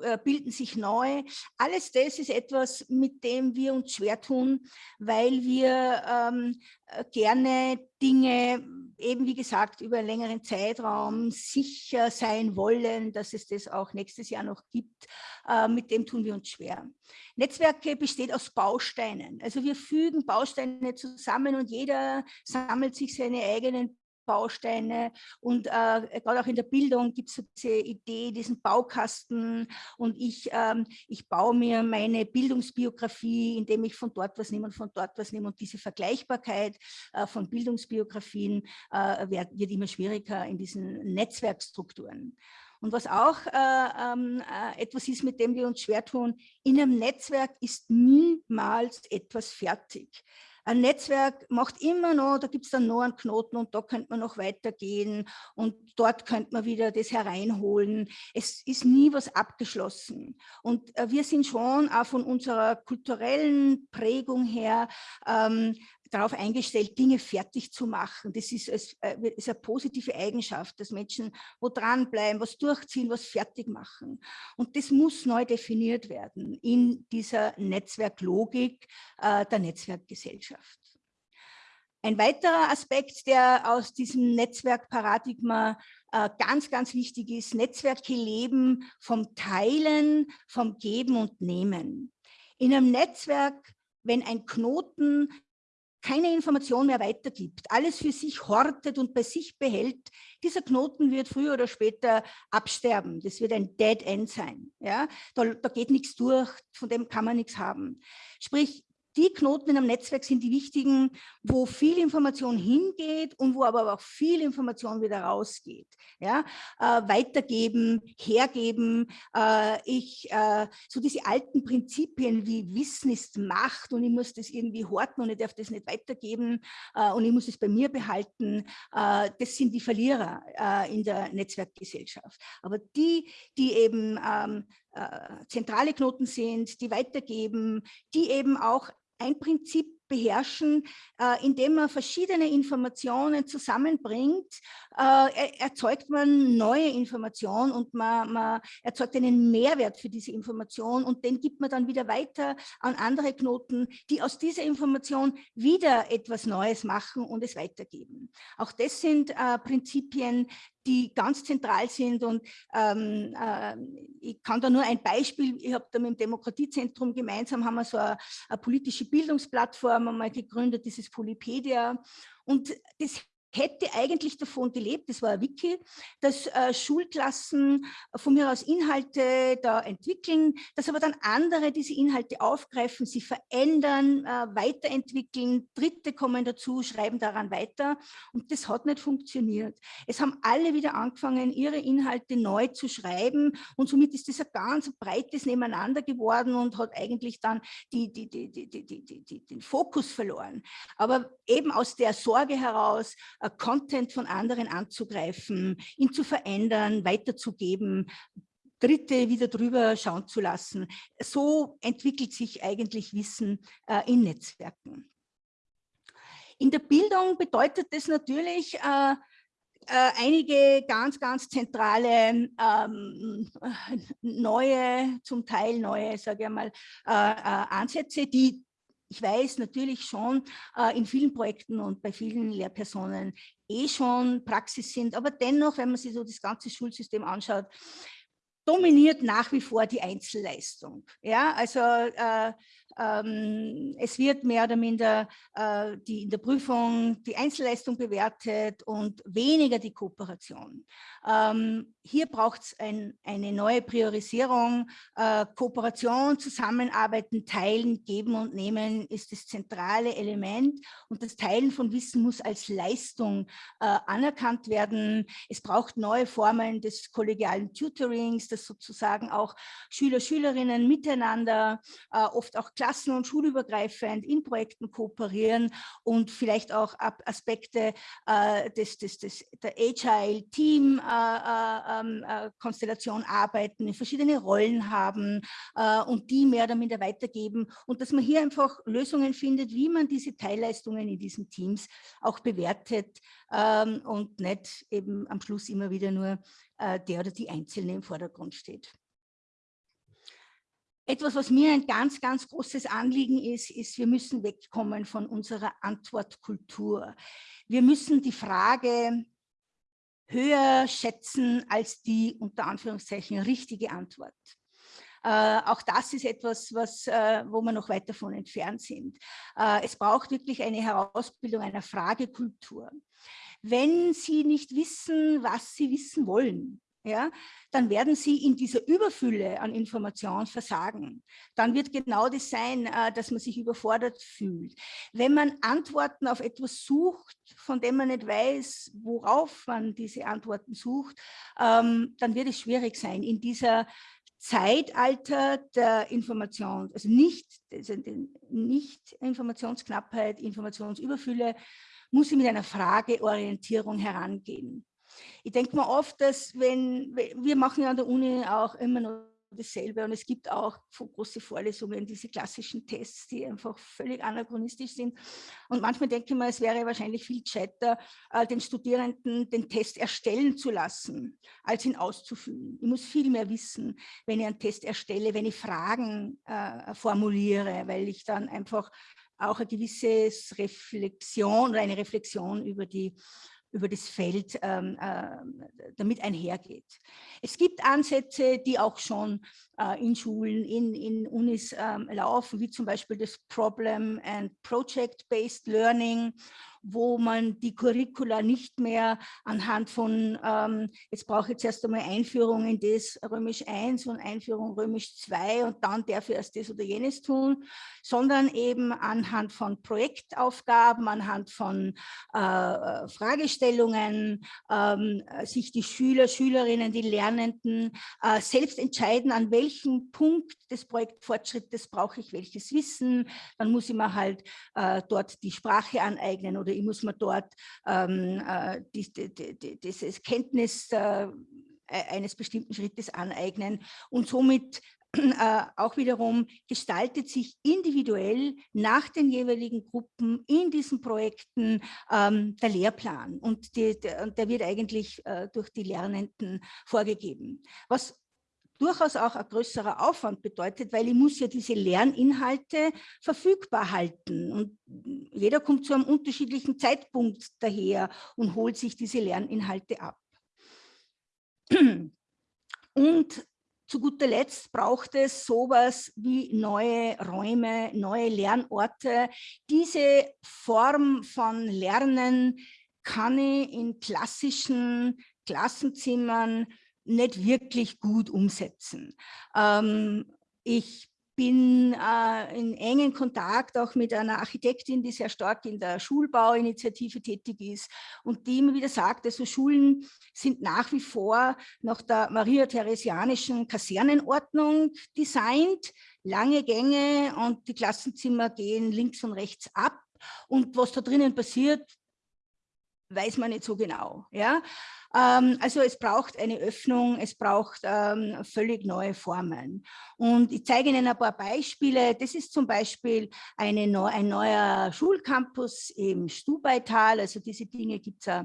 äh, bilden sich neu. Alles das ist etwas, mit dem wir uns schwer tun, weil wir ähm, äh, gerne Dinge, eben wie gesagt, über einen längeren Zeitraum sicher sein wollen, dass es das auch nächstes Jahr noch gibt. Äh, mit dem tun wir uns schwer. Netzwerke besteht aus Bausteinen. Also wir fügen Bausteine zusammen und jeder sammelt sich seine eigenen Bausteine und äh, gerade auch in der Bildung gibt es diese Idee, diesen Baukasten und ich, ähm, ich baue mir meine Bildungsbiografie, indem ich von dort was nehme und von dort was nehme und diese Vergleichbarkeit äh, von Bildungsbiografien äh, wird, wird, immer schwieriger in diesen Netzwerkstrukturen. Und was auch äh, ähm, äh, etwas ist, mit dem wir uns schwer tun, in einem Netzwerk ist niemals etwas fertig. Ein Netzwerk macht immer noch, da gibt es dann noch einen Knoten und da könnte man noch weitergehen und dort könnte man wieder das hereinholen. Es ist nie was abgeschlossen. Und äh, wir sind schon auch von unserer kulturellen Prägung her ähm, darauf eingestellt, Dinge fertig zu machen. Das ist, äh, ist eine positive Eigenschaft, dass Menschen wo dranbleiben, was durchziehen, was fertig machen. Und das muss neu definiert werden in dieser Netzwerklogik äh, der Netzwerkgesellschaft. Ein weiterer Aspekt, der aus diesem Netzwerkparadigma äh, ganz, ganz wichtig ist, Netzwerke leben vom Teilen, vom Geben und Nehmen. In einem Netzwerk, wenn ein Knoten keine Information mehr weitergibt, alles für sich hortet und bei sich behält, dieser Knoten wird früher oder später absterben. Das wird ein Dead End sein. Ja? Da, da geht nichts durch, von dem kann man nichts haben. Sprich, die Knoten in einem Netzwerk sind die wichtigen, wo viel Information hingeht und wo aber auch viel Information wieder rausgeht. Ja? Äh, weitergeben, hergeben, äh, ich, äh, so diese alten Prinzipien wie Wissen ist Macht und ich muss das irgendwie horten und ich darf das nicht weitergeben äh, und ich muss es bei mir behalten, äh, das sind die Verlierer äh, in der Netzwerkgesellschaft. Aber die, die eben ähm, zentrale Knoten sind, die weitergeben, die eben auch ein Prinzip beherrschen, äh, indem man verschiedene Informationen zusammenbringt, äh, erzeugt man neue Informationen und man, man, erzeugt einen Mehrwert für diese Information und den gibt man dann wieder weiter an andere Knoten, die aus dieser Information wieder etwas Neues machen und es weitergeben. Auch das sind äh, Prinzipien, die ganz zentral sind und ähm, äh, ich kann da nur ein Beispiel, ich habe da mit dem Demokratiezentrum gemeinsam, haben wir so eine, eine politische Bildungsplattform einmal gegründet, dieses Polypedia. Und das hätte eigentlich davon gelebt, das war ein Wiki, dass äh, Schulklassen von mir aus Inhalte da entwickeln, dass aber dann andere diese Inhalte aufgreifen, sie verändern, äh, weiterentwickeln, Dritte kommen dazu, schreiben daran weiter und das hat nicht funktioniert. Es haben alle wieder angefangen, ihre Inhalte neu zu schreiben und somit ist das ein ganz breites Nebeneinander geworden und hat eigentlich dann die, die, die, den Fokus verloren. Aber eben aus der Sorge heraus, Content von anderen anzugreifen, ihn zu verändern, weiterzugeben, Dritte wieder drüber schauen zu lassen. So entwickelt sich eigentlich Wissen äh, in Netzwerken. In der Bildung bedeutet das natürlich äh, äh, einige ganz, ganz zentrale ähm, neue, zum Teil neue, sage ich mal, äh, äh Ansätze, die ich weiß natürlich schon äh, in vielen Projekten und bei vielen Lehrpersonen eh schon Praxis sind, aber dennoch, wenn man sich so das ganze Schulsystem anschaut, dominiert nach wie vor die Einzelleistung. Ja, also äh, ähm, es wird mehr oder minder äh, die, in der Prüfung die Einzelleistung bewertet und weniger die Kooperation. Ähm, hier braucht es ein, eine neue Priorisierung. Äh, Kooperation, Zusammenarbeiten, Teilen, Geben und Nehmen ist das zentrale Element und das Teilen von Wissen muss als Leistung äh, anerkannt werden. Es braucht neue Formen des kollegialen Tutorings, das sozusagen auch Schüler, Schülerinnen miteinander, äh, oft auch klassen- und schulübergreifend in Projekten kooperieren und vielleicht auch Aspekte äh, des, des, des, der Agile Team äh, äh, ähm, äh, arbeiten, verschiedene Rollen haben und die mehr oder minder weitergeben und dass man hier einfach Lösungen findet, wie man diese Teilleistungen in diesen Teams auch bewertet ähm, und nicht eben am Schluss immer wieder nur der oder die Einzelne im Vordergrund steht. Etwas, was mir ein ganz, ganz großes Anliegen ist, ist, wir müssen wegkommen von unserer Antwortkultur. Wir müssen die Frage höher schätzen als die unter Anführungszeichen richtige Antwort. Äh, auch das ist etwas, was, äh, wo wir noch weit davon entfernt sind. Äh, es braucht wirklich eine Herausbildung einer Fragekultur. Wenn Sie nicht wissen, was Sie wissen wollen, ja, dann werden sie in dieser Überfülle an Informationen versagen. Dann wird genau das sein, äh, dass man sich überfordert fühlt. Wenn man Antworten auf etwas sucht, von dem man nicht weiß, worauf man diese Antworten sucht, ähm, dann wird es schwierig sein, in dieser Zeitalter der Information, also nicht, nicht Informationsknappheit, Informationsüberfülle, muss ich mit einer Frageorientierung herangehen. Ich denke mir oft, dass wenn, wir machen ja an der Uni auch immer noch dasselbe und es gibt auch große Vorlesungen, diese klassischen Tests, die einfach völlig anachronistisch sind. Und manchmal denke ich mir, es wäre wahrscheinlich viel gescheiter, äh, den Studierenden den Test erstellen zu lassen, als ihn auszufüllen. Ich muss viel mehr wissen, wenn ich einen Test erstelle, wenn ich Fragen äh, formuliere, weil ich dann einfach auch eine gewisse Reflexion oder eine Reflexion über die über das Feld ähm, äh, damit einhergeht. Es gibt Ansätze, die auch schon äh, in Schulen, in, in Unis ähm, laufen, wie zum Beispiel das Problem and Project-Based Learning wo man die Curricula nicht mehr anhand von, ähm, jetzt brauche ich jetzt erst einmal Einführung in das Römisch 1 und Einführung Römisch 2 und dann darf ich erst das oder jenes tun, sondern eben anhand von Projektaufgaben, anhand von äh, Fragestellungen, ähm, sich die Schüler, Schülerinnen, die Lernenden äh, selbst entscheiden, an welchem Punkt des Projektfortschrittes brauche ich welches Wissen, dann muss ich mir halt äh, dort die Sprache aneignen oder oder ich muss mir dort ähm, äh, die, die, die, dieses Kenntnis äh, e-, eines bestimmten Schrittes aneignen und somit äh, auch wiederum gestaltet sich individuell nach den jeweiligen Gruppen in diesen Projekten ähm, der Lehrplan und die, der, der, wird eigentlich äh, durch die Lernenden vorgegeben. Was durchaus auch ein größerer Aufwand bedeutet, weil ich muss ja diese Lerninhalte verfügbar halten und jeder kommt zu einem unterschiedlichen Zeitpunkt daher und holt sich diese Lerninhalte ab. Und zu guter Letzt braucht es sowas wie neue Räume, neue Lernorte. Diese Form von Lernen kann ich in klassischen Klassenzimmern nicht wirklich gut umsetzen. Ähm, ich bin äh, in engen Kontakt auch mit einer Architektin, die sehr stark in der Schulbauinitiative tätig ist und die immer wieder sagt, also Schulen sind nach wie vor nach der maria-theresianischen Kasernenordnung designt, lange Gänge und die Klassenzimmer gehen links und rechts ab und was da drinnen passiert, weiß man nicht so genau. Ja? Ähm, also es braucht eine Öffnung, es braucht ähm, völlig neue Formen. Und ich zeige Ihnen ein paar Beispiele. Das ist zum Beispiel eine, ein neuer Schulcampus im Stubaital. Also diese Dinge gibt es äh,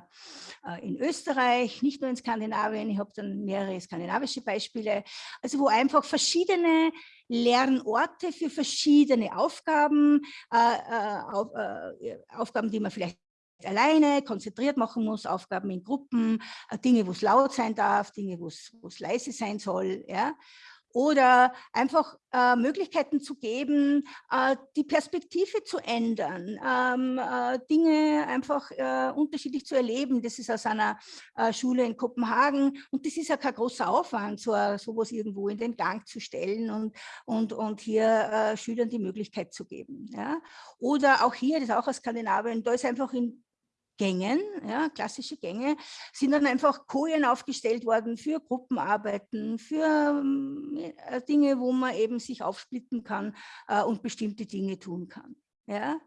in Österreich, nicht nur in Skandinavien. Ich habe dann mehrere skandinavische Beispiele. Also wo einfach verschiedene Lernorte für verschiedene Aufgaben, äh, äh, auf, äh, Aufgaben, die man vielleicht alleine, konzentriert machen muss, Aufgaben in Gruppen, äh, Dinge, wo es laut sein darf, Dinge, wo es leise sein soll. Ja? oder einfach äh, Möglichkeiten zu geben, äh, die Perspektive zu ändern, ähm, äh, Dinge einfach äh, unterschiedlich zu erleben. Das ist aus einer äh, Schule in Kopenhagen und das ist ja kein großer Aufwand, so sowas irgendwo in den Gang zu stellen und, und, und hier Schülern die Möglichkeit zu geben. Ja? Oder auch hier, das ist auch aus Skandinavien, da ist einfach in Gängen, ja, klassische Gänge, sind dann einfach Kojen aufgestellt worden für Gruppenarbeiten, für äh, Dinge, wo man eben sich aufsplitten kann äh, und bestimmte Dinge tun kann. Ja.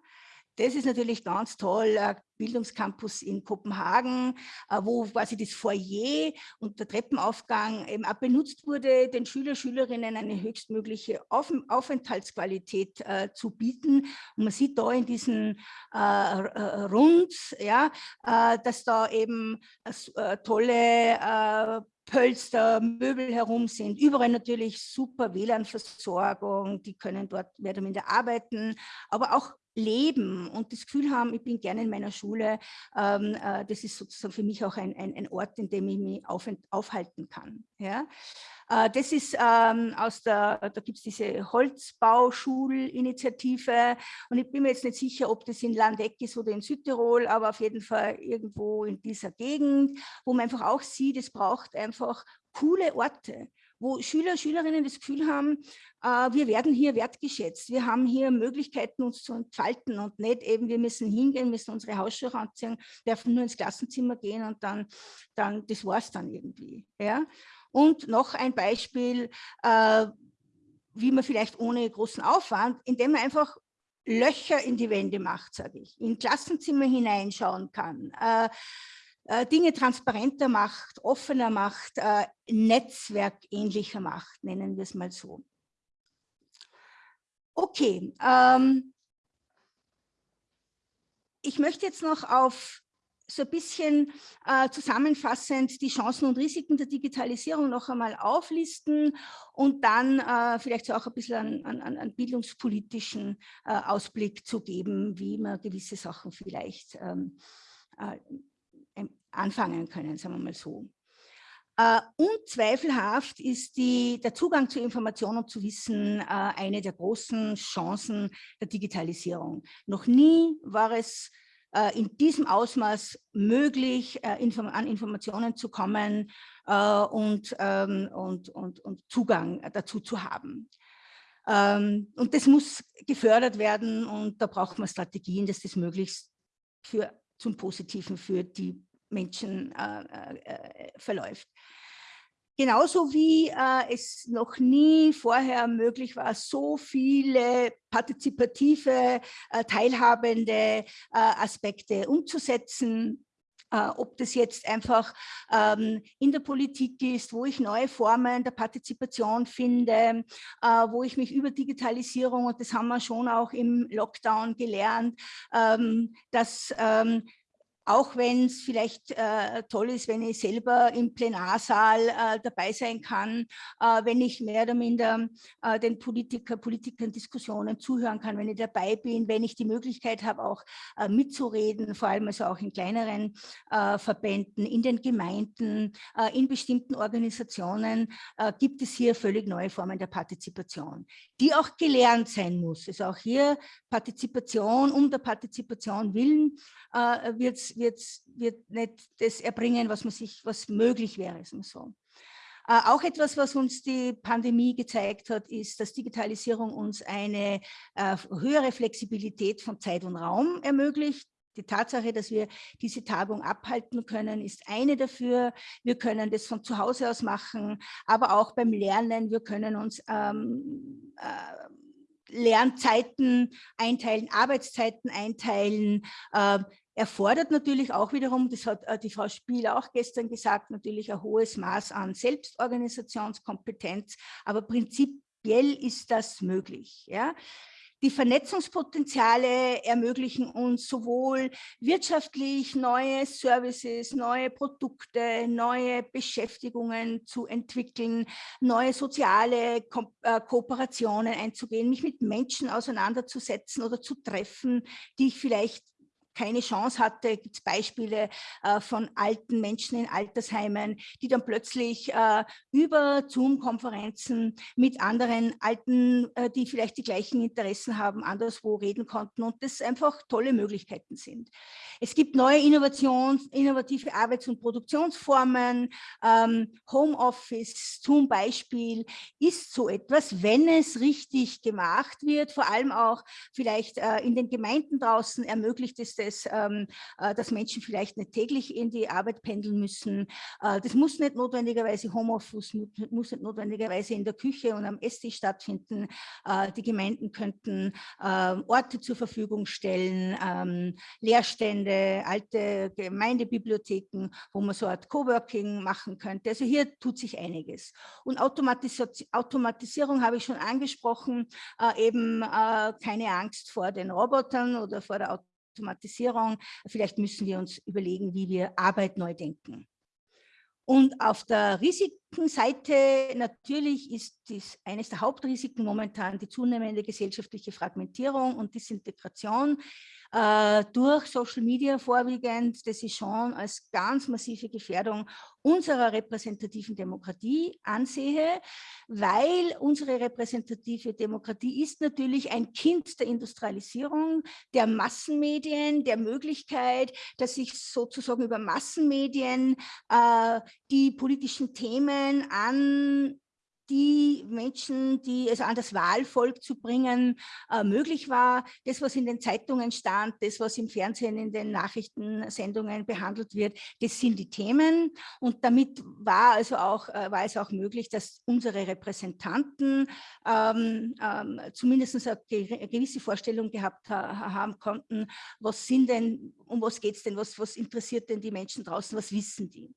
Das ist natürlich ganz toll, Bildungscampus in Kopenhagen, äh, wo quasi das Foyer und der Treppenaufgang eben auch benutzt wurde, den Schüler, Schülerinnen eine höchstmögliche Auf Aufenthaltsqualität äh, zu bieten. Und man sieht da in diesen äh, Rund, ja, äh, dass da eben äh, tolle äh, Pölster, Möbel herum sind. Überall natürlich super WLAN-Versorgung, die können dort mehr oder minder arbeiten, aber auch leben und das Gefühl haben, ich bin gerne in meiner Schule, ähm, äh, das ist sozusagen für mich auch ein, ein, ein Ort, in dem ich mich auf, aufhalten kann. Ja? Äh, das ist ähm, aus der, da gibt es diese Holzbauschulinitiative und ich bin mir jetzt nicht sicher, ob das in Landeck ist oder in Südtirol, aber auf jeden Fall irgendwo in dieser Gegend, wo man einfach auch sieht, es braucht einfach coole Orte wo Schüler, Schülerinnen das Gefühl haben, äh, wir werden hier wertgeschätzt, wir haben hier Möglichkeiten, uns zu entfalten und nicht eben, wir müssen hingehen, müssen unsere Hausschuhe anziehen, dürfen nur ins Klassenzimmer gehen und dann, dann das war es dann irgendwie. Ja? Und noch ein Beispiel, äh, wie man vielleicht ohne großen Aufwand, indem man einfach Löcher in die Wände macht, sage ich, in Klassenzimmer hineinschauen kann, äh, Dinge transparenter macht, offener macht, äh, netzwerkähnlicher macht, nennen wir es mal so. Okay, ähm, ich möchte jetzt noch auf so ein bisschen äh, zusammenfassend die Chancen und Risiken der Digitalisierung noch einmal auflisten und dann äh, vielleicht so auch ein bisschen einen, einen, einen bildungspolitischen äh, Ausblick zu geben, wie man gewisse Sachen vielleicht ähm, äh, anfangen können, sagen wir mal so. Uh, unzweifelhaft ist die, der Zugang zu Informationen und zu Wissen uh, eine der großen Chancen der Digitalisierung. Noch nie war es uh, in diesem Ausmaß möglich, inform an Informationen zu kommen und, um, und, und, und, Zugang dazu zu haben. Um, ähm, und das muss gefördert werden und da braucht man Strategien, dass das möglichst für, zum Positiven für die Menschen äh, äh, äh, verläuft. Genauso wie äh, es noch nie vorher möglich war, so viele partizipative, äh, teilhabende äh, Aspekte umzusetzen, ob das jetzt einfach ähm, in der Politik ist, wo ich neue Formen der Partizipation finde, äh, wo ich mich über Digitalisierung, und das haben wir schon auch im Lockdown gelernt, ähm, dass ähm, auch wenn es vielleicht äh, toll ist, wenn ich selber im Plenarsaal äh, dabei sein kann, äh, wenn ich mehr oder minder äh, den Politiker, Politikern Diskussionen zuhören kann, wenn ich dabei bin, wenn ich die Möglichkeit habe, auch äh, mitzureden, vor allem also auch in kleineren äh, Verbänden, in den Gemeinden, in bestimmten Organisationen, gibt es hier völlig neue Formen der Partizipation, die auch gelernt sein muss. Also auch hier Partizipation um der Partizipation willen wird es wird, wird nicht das erbringen, was man sich, was möglich wäre. So. Äh, auch etwas, was uns die Pandemie gezeigt hat, ist, dass Digitalisierung uns eine äh, höhere Flexibilität von Zeit und Raum ermöglicht. Die Tatsache, dass wir diese Tagung abhalten können, ist eine dafür. Wir können das von zu Hause aus machen, aber auch beim Lernen. Wir können uns ähm, äh, Lernzeiten einteilen, Arbeitszeiten einteilen. Äh, erfordert natürlich auch wiederum, das hat äh, die Frau Spiel auch gestern gesagt, natürlich ein hohes Maß an Selbstorganisationskompetenz, aber prinzipiell ist das möglich. Ja? Die Vernetzungspotenziale ermöglichen uns sowohl wirtschaftlich neue Services, neue Produkte, neue Beschäftigungen zu entwickeln, neue kooperationen Ko äh, Kooperationen einzugehen, mich mit Menschen auseinanderzusetzen oder zu treffen, die ich vielleicht keine Chance hatte, gibt es Beispiele äh, von alten Menschen in Altersheimen, die dann plötzlich äh, über Zoom-Konferenzen mit anderen Alten, äh, die vielleicht die gleichen Interessen haben, anderswo reden konnten und das einfach tolle Möglichkeiten sind. Es gibt neue Innovations, innovative Arbeits- und Produktionsformen, ähm, Homeoffice zum Beispiel ist so etwas, wenn es richtig gemacht wird, vor allem auch vielleicht äh, in den Gemeinden draußen ermöglicht es das, ähm, äh, dass Menschen vielleicht nicht täglich in die Arbeit pendeln müssen. Äh, das muss nicht notwendigerweise Homeoffice, muss nicht notwendigerweise in der Küche und am Esstisch stattfinden. Äh, die Gemeinden könnten ähm, Orte zur Verfügung stellen, ähm, Lehrstände, alte Gemeindebibliotheken, wo man so Art Coworking machen könnte. Also hier tut sich einiges. Und Automatis Automatisierung habe ich schon angesprochen, äh, eben äh, keine Angst vor den Robotern oder vor der Automatisierung. Vielleicht müssen wir uns überlegen, wie wir Arbeit neu denken. Und auf der Risikenseite natürlich ist dies eines der Hauptrisiken momentan die zunehmende gesellschaftliche Fragmentierung und Disintegration äh, durch Social Media vorwiegend, das ich schon als ganz massive Gefährdung unserer repräsentativen Demokratie ansehe, weil unsere repräsentative Demokratie ist natürlich ein Kind der Industrialisierung, der Massenmedien, der Möglichkeit, dass sich sozusagen über Massenmedien äh, die politischen Themen an die Menschen, die also an das Wahlvolk zu bringen, äh, möglich war. Das, was in den Zeitungen stand, das, was im Fernsehen, in den Nachrichtensendungen behandelt wird, das sind die Themen. Und damit war, also auch, äh, war es auch möglich, dass unsere Repräsentanten ähm, ähm, zumindest eine gewisse Vorstellung gehabt ha haben konnten, was sind denn, um was geht es denn, was, was interessiert denn die Menschen draußen, was wissen die.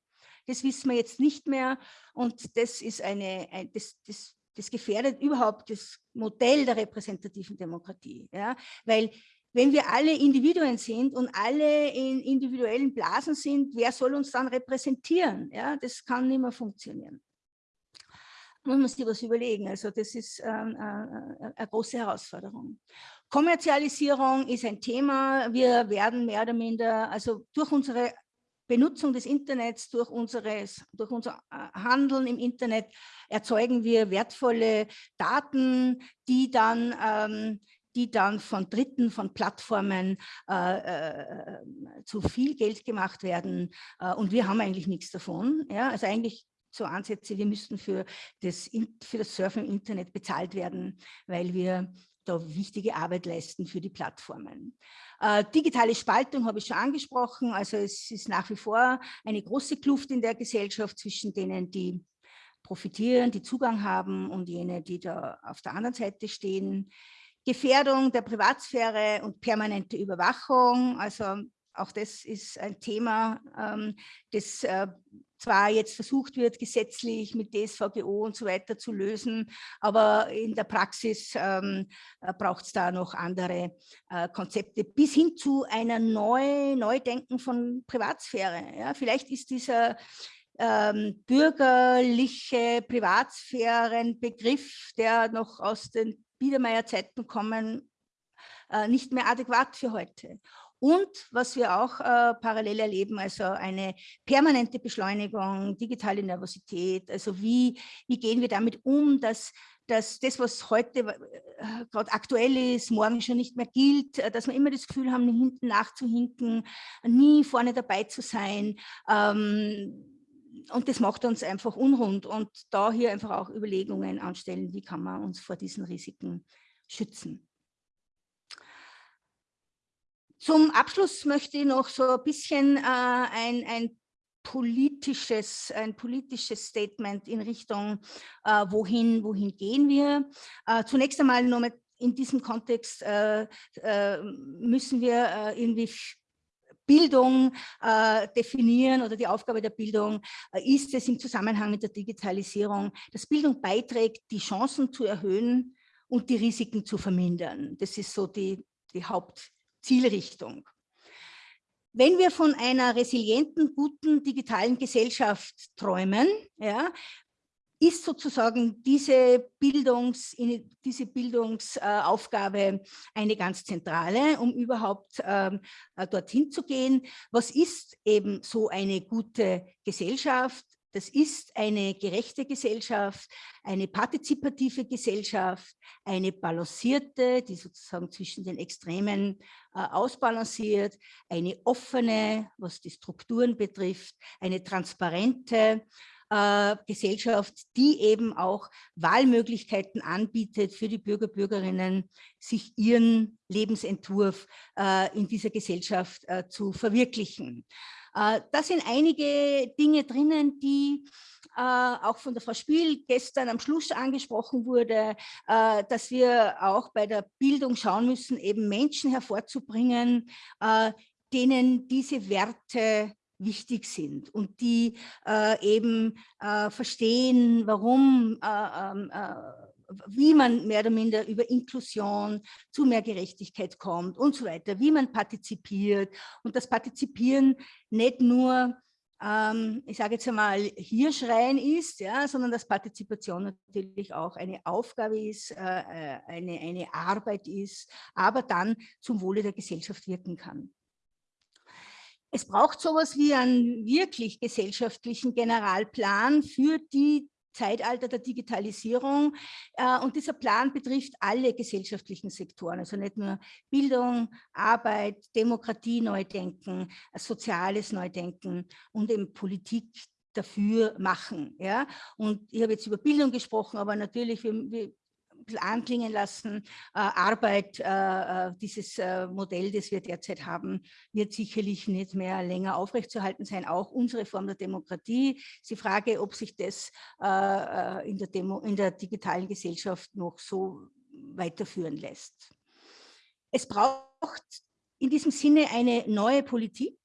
Das wissen wir jetzt nicht mehr und das ist eine, ein, das, das, das gefährdet überhaupt das Modell der repräsentativen Demokratie. Ja? Weil wenn wir alle Individuen sind und alle in individuellen Blasen sind, wer soll uns dann repräsentieren? Ja? Das kann nicht mehr funktionieren. Muss man sich was überlegen. Also das ist ähm, äh, eine große Herausforderung. Kommerzialisierung ist ein Thema. Wir werden mehr oder minder, also durch unsere Benutzung des Internets, durch, unseres, durch unser äh, Handeln im Internet erzeugen wir wertvolle Daten, die dann, ähm, die dann von Dritten, von Plattformen äh, äh, zu viel Geld gemacht werden. Äh, und wir haben eigentlich nichts davon. Ja? Also eigentlich so Ansätze, wir müssten für das, für das Surfen im Internet bezahlt werden, weil wir da wichtige Arbeit leisten für die Plattformen. Äh, digitale Spaltung habe ich schon angesprochen, also es ist nach wie vor eine große Kluft in der Gesellschaft zwischen denen, die profitieren, die Zugang haben und jene, die da auf der anderen Seite stehen. Gefährdung der Privatsphäre und permanente Überwachung, also auch das ist ein Thema, ähm, das äh, zwar jetzt versucht wird, gesetzlich mit DSVGO und so weiter zu lösen, aber in der Praxis ähm, äh, braucht es da noch andere äh, Konzepte bis hin zu einer Neu Neudenken von Privatsphäre. Ja, vielleicht ist dieser ähm, bürgerliche Privatsphärenbegriff, der noch aus den Biedermeier-Zeiten kommen, äh, nicht mehr adäquat für heute. Und was wir auch äh, parallel erleben, also eine permanente Beschleunigung, digitale Nervosität, also wie, wie gehen wir damit um, dass, dass das, was heute äh, gerade aktuell ist, morgen schon nicht mehr gilt, äh, dass wir immer das Gefühl haben, hinten nachzuhinken, nie vorne dabei zu sein. Ähm, und das macht uns einfach unrund und da hier einfach auch Überlegungen anstellen, wie kann man uns vor diesen Risiken schützen. Zum Abschluss möchte ich noch so ein bisschen äh, ein, ein politisches, ein politisches Statement in Richtung, äh, wohin, wohin gehen wir. Äh, zunächst einmal nur mit in diesem Kontext äh, äh müssen wir äh, irgendwie Bildung äh, definieren oder die Aufgabe der Bildung ist es im Zusammenhang mit der Digitalisierung, dass Bildung beiträgt, die Chancen zu erhöhen und die Risiken zu vermindern. Das ist so die, die Haupt, Zielrichtung. Wenn wir von einer resilienten, guten digitalen Gesellschaft träumen, ja, ist sozusagen diese, Bildungs, diese Bildungsaufgabe eine ganz zentrale, um überhaupt ähm, äh, dorthin zu gehen. Was ist eben so eine gute Gesellschaft? Das ist eine gerechte Gesellschaft, eine partizipative Gesellschaft, eine balancierte, die sozusagen zwischen den Extremen äh, ausbalanciert, eine offene, was die Strukturen betrifft, eine transparente, äh, Gesellschaft, die eben auch Wahlmöglichkeiten anbietet für die Bürger, Bürgerinnen, sich ihren Lebensentwurf äh, in dieser Gesellschaft äh, zu verwirklichen. Äh, da sind einige Dinge drinnen, die äh, auch von der Frau Spiel gestern am Schluss angesprochen wurde, äh, dass wir auch bei der Bildung schauen müssen, eben Menschen hervorzubringen, denen diese Werte wichtig sind und die eben verstehen, warum, äh, ähm, äh, wie man mehr oder minder über Inklusion zu mehr Gerechtigkeit kommt und so weiter, wie man partizipiert und das Partizipieren nicht nur ähm, ich sage jetzt einmal, hier schreien ist, ja, sondern dass Partizipation natürlich auch eine Aufgabe ist, äh, äh, eine, eine Arbeit ist, aber dann zum Wohle der Gesellschaft wirken kann. Es braucht sowas wie einen wirklich gesellschaftlichen Generalplan für die Zeitalter der Digitalisierung. Äh, und dieser Plan betrifft alle gesellschaftlichen Sektoren, also nicht nur Bildung, Arbeit, Demokratie neu-denken, soziales Neudenken und eben Politik dafür machen. Ja? Und ich habe jetzt über Bildung gesprochen, aber natürlich, wir, wir anklingen lassen. Äh, Arbeit, äh, äh, dieses Modell, das wir derzeit haben, wird sicherlich nicht mehr länger aufrechtzuerhalten sein. Auch unsere Form der Demokratie. Ist die Frage, ob sich das in, der Demo, in der digitalen Gesellschaft noch so weiterführen lässt. Es braucht in diesem Sinne eine neue Politik,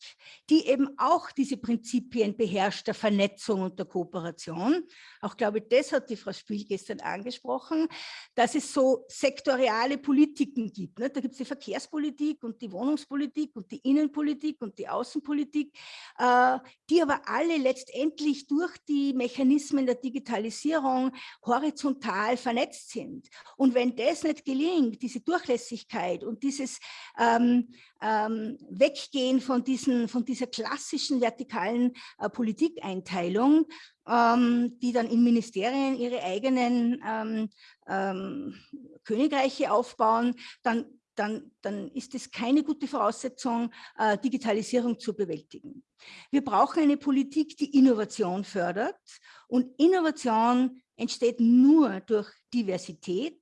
die eben auch diese Prinzipien beherrscht der Vernetzung und der Kooperation. Auch glaube ich, das hat die Frau Spiel gestern angesprochen, dass es so sektoriale Politiken gibt. Ne? Da gibt es die Verkehrspolitik und die Wohnungspolitik und die Innenpolitik und die Außenpolitik, äh, die aber alle letztendlich durch die Mechanismen der Digitalisierung horizontal vernetzt sind. Und wenn das nicht gelingt, diese Durchlässigkeit und dieses ähm, ähm, Weggehen von, diesen, von dieser klassischen vertikalen äh, Politikeinteilung, ähm, die dann in Ministerien ihre eigenen ähm, ähm, Königreiche aufbauen, dann dann, dann, ist es keine gute Voraussetzung, äh, Digitalisierung zu bewältigen. Wir brauchen eine Politik, die Innovation fördert und Innovation entsteht nur durch Diversität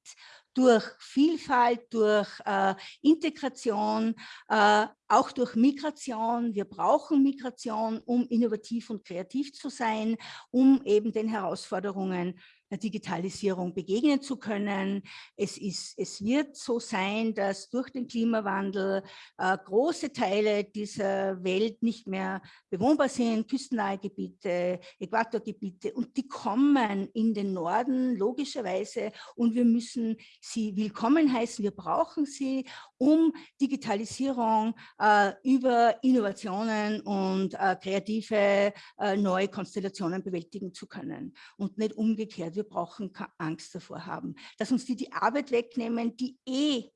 durch Vielfalt, durch äh, Integration, äh, auch durch Migration. Wir brauchen Migration, um innovativ und kreativ zu sein, um eben den Herausforderungen der Digitalisierung begegnen zu können. Es, ist, es wird so sein, dass durch den Klimawandel äh, große Teile dieser Welt nicht mehr bewohnbar sind, küstennahe Gebiete, Äquatorgebiete und die kommen in den Norden logischerweise und wir müssen sie willkommen heißen, wir brauchen sie, um Digitalisierung äh, über Innovationen und äh, kreative äh, neue Konstellationen bewältigen zu können. Und nicht umgekehrt wir brauchen keine Angst davor haben, dass uns die die Arbeit wegnehmen, die eh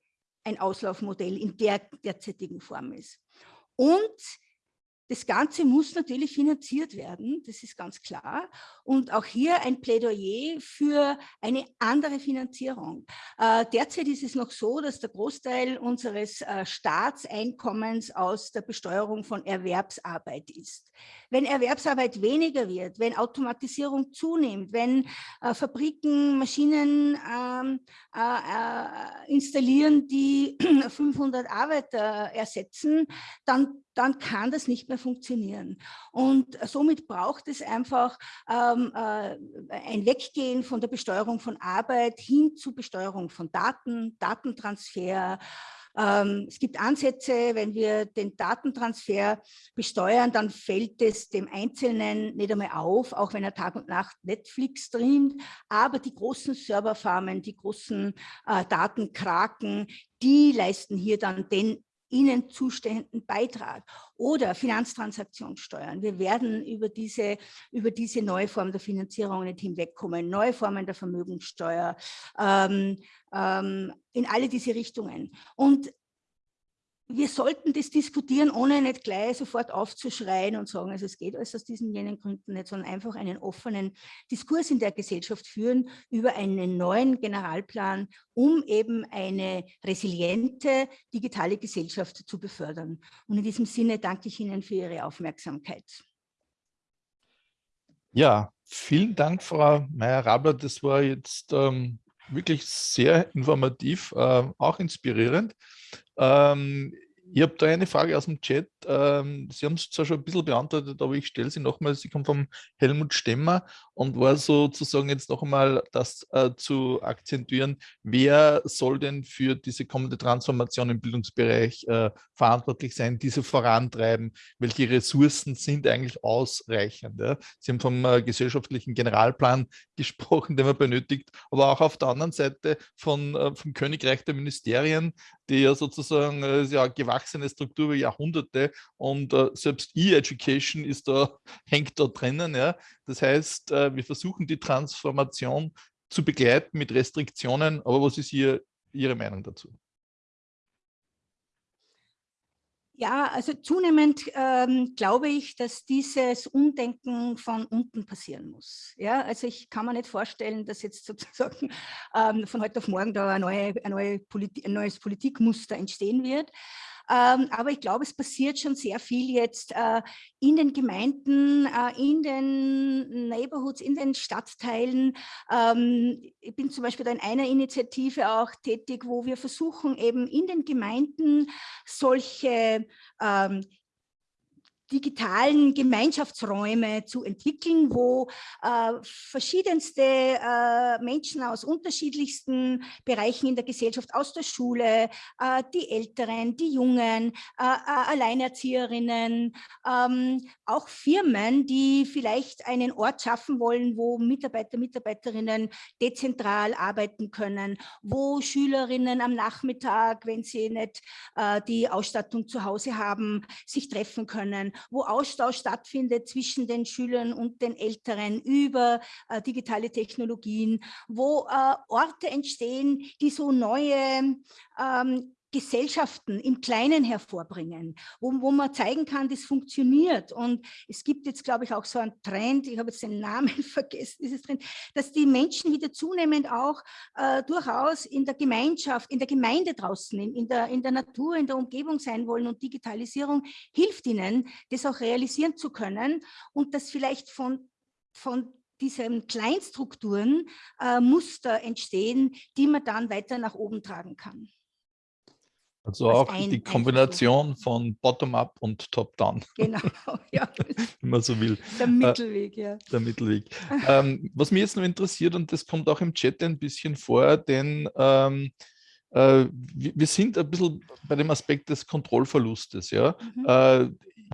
ein Auslaufmodell in der derzeitigen Form ist. Und das Ganze muss natürlich finanziert werden, das ist ganz klar. Und auch hier ein Plädoyer für eine andere Finanzierung. Äh, derzeit ist es noch so, dass der Großteil unseres äh, Staatseinkommens aus der Besteuerung von Erwerbsarbeit ist. Wenn Erwerbsarbeit weniger wird, wenn Automatisierung zunimmt, wenn äh, Fabriken Maschinen ähm, äh, äh, installieren, die (clears throat) 500 Arbeiter ersetzen, dann dann kann das nicht mehr funktionieren. Und somit braucht es einfach ähm, äh, ein Weggehen von der Besteuerung von Arbeit hin zu Besteuerung von Daten, Datentransfer, ähm, es gibt Ansätze, wenn wir den Datentransfer besteuern, dann fällt es dem Einzelnen nicht einmal auf, auch wenn er Tag und Nacht Netflix streamt. Aber die großen Serverfarmen, die großen äh, Datenkraken, die leisten hier dann den ihnen zustehenden Beitrag oder Finanztransaktionssteuern. Wir werden über diese, über diese neue Form der Finanzierung nicht hinwegkommen, neue Formen der Vermögenssteuer, ähm, ähm, in alle diese Richtungen. Und wir sollten das diskutieren, ohne nicht gleich sofort aufzuschreien und sagen, also es geht alles aus diesen jenen Gründen nicht, sondern einfach einen offenen Diskurs in der Gesellschaft führen über einen neuen Generalplan, um eben eine resiliente digitale Gesellschaft zu befördern. Und in diesem Sinne danke ich Ihnen für Ihre Aufmerksamkeit. Ja, vielen Dank, Frau Meyer-Rabler. Das war jetzt ähm, wirklich sehr informativ, äh, auch inspirierend. Ähm, ich habe da eine Frage aus dem Chat. Ähm, sie haben es zwar schon ein bisschen beantwortet, aber ich stelle sie nochmal. Sie kommt vom Helmut Stemmer und war sozusagen jetzt noch einmal das äh, zu akzentuieren, wer soll denn für diese kommende Transformation im Bildungsbereich äh, verantwortlich sein, diese vorantreiben, welche Ressourcen sind eigentlich ausreichend. Ja? Sie haben vom äh, gesellschaftlichen Generalplan (laughs) gesprochen, den man benötigt, aber auch auf der anderen Seite von, äh, vom Königreich der Ministerien, die ja sozusagen äh, ja, gewachsene Struktur über Jahrhunderte und äh, selbst E-Education ist da, (laughs) hängt da drinnen. Ja? Das heißt, wir versuchen die Transformation zu begleiten mit Restriktionen, aber was ist hier Ihre Meinung dazu? Ja, also zunehmend ähm, glaube ich, dass dieses Umdenken von unten passieren muss. Ja, also ich kann mir nicht vorstellen, dass jetzt sozusagen ähm, von heute auf morgen da eine neue, eine neue Politi ein neues Politikmuster entstehen wird. Ähm, aber ich glaube, es passiert schon sehr viel jetzt äh, in den Gemeinden, äh, in den Neighborhoods, in den Stadtteilen. Ähm, ich bin zum Beispiel in einer Initiative auch tätig, wo wir versuchen, eben in den Gemeinden solche ähm, digitalen Gemeinschaftsräume zu entwickeln, wo äh, verschiedenste äh, Menschen aus unterschiedlichsten Bereichen in der Gesellschaft, aus der Schule, äh, die Älteren, die Jungen, äh, äh, Alleinerzieherinnen, ähm, auch Firmen, die vielleicht einen Ort schaffen wollen, wo Mitarbeiter, Mitarbeiterinnen dezentral arbeiten können, wo Schülerinnen am Nachmittag, wenn sie nicht äh, die Ausstattung zu Hause haben, sich treffen können, wo Austausch stattfindet zwischen den Schülern und den Älteren über äh, digitale Technologien, wo äh, Orte entstehen, die so neue ähm, Gesellschaften im Kleinen hervorbringen, wo, wo man zeigen kann, das funktioniert. Und es gibt jetzt, glaube ich, auch so einen Trend, ich habe jetzt den Namen (laughs) vergessen, dieses Trend, dass die Menschen wieder zunehmend auch äh, durchaus in der Gemeinschaft, in der Gemeinde draußen, in, in, der, in der Natur, in der Umgebung sein wollen. Und Digitalisierung hilft ihnen, das auch realisieren zu können und das vielleicht von, von diesen Kleinstrukturen äh, Muster entstehen, die man dann weiter nach oben tragen kann. Also auch ein, die Kombination von Bottom-up und Top-down. Genau, (laughs) ja. Wenn man so will. Der Mittelweg, ja. Der Mittelweg. ähm, was mich jetzt noch interessiert, und das kommt auch im Chat ein bisschen vor, denn ähm, äh, wir, wir, sind ein bisschen bei dem Aspekt des Kontrollverlustes. Ja? Mhm. Äh,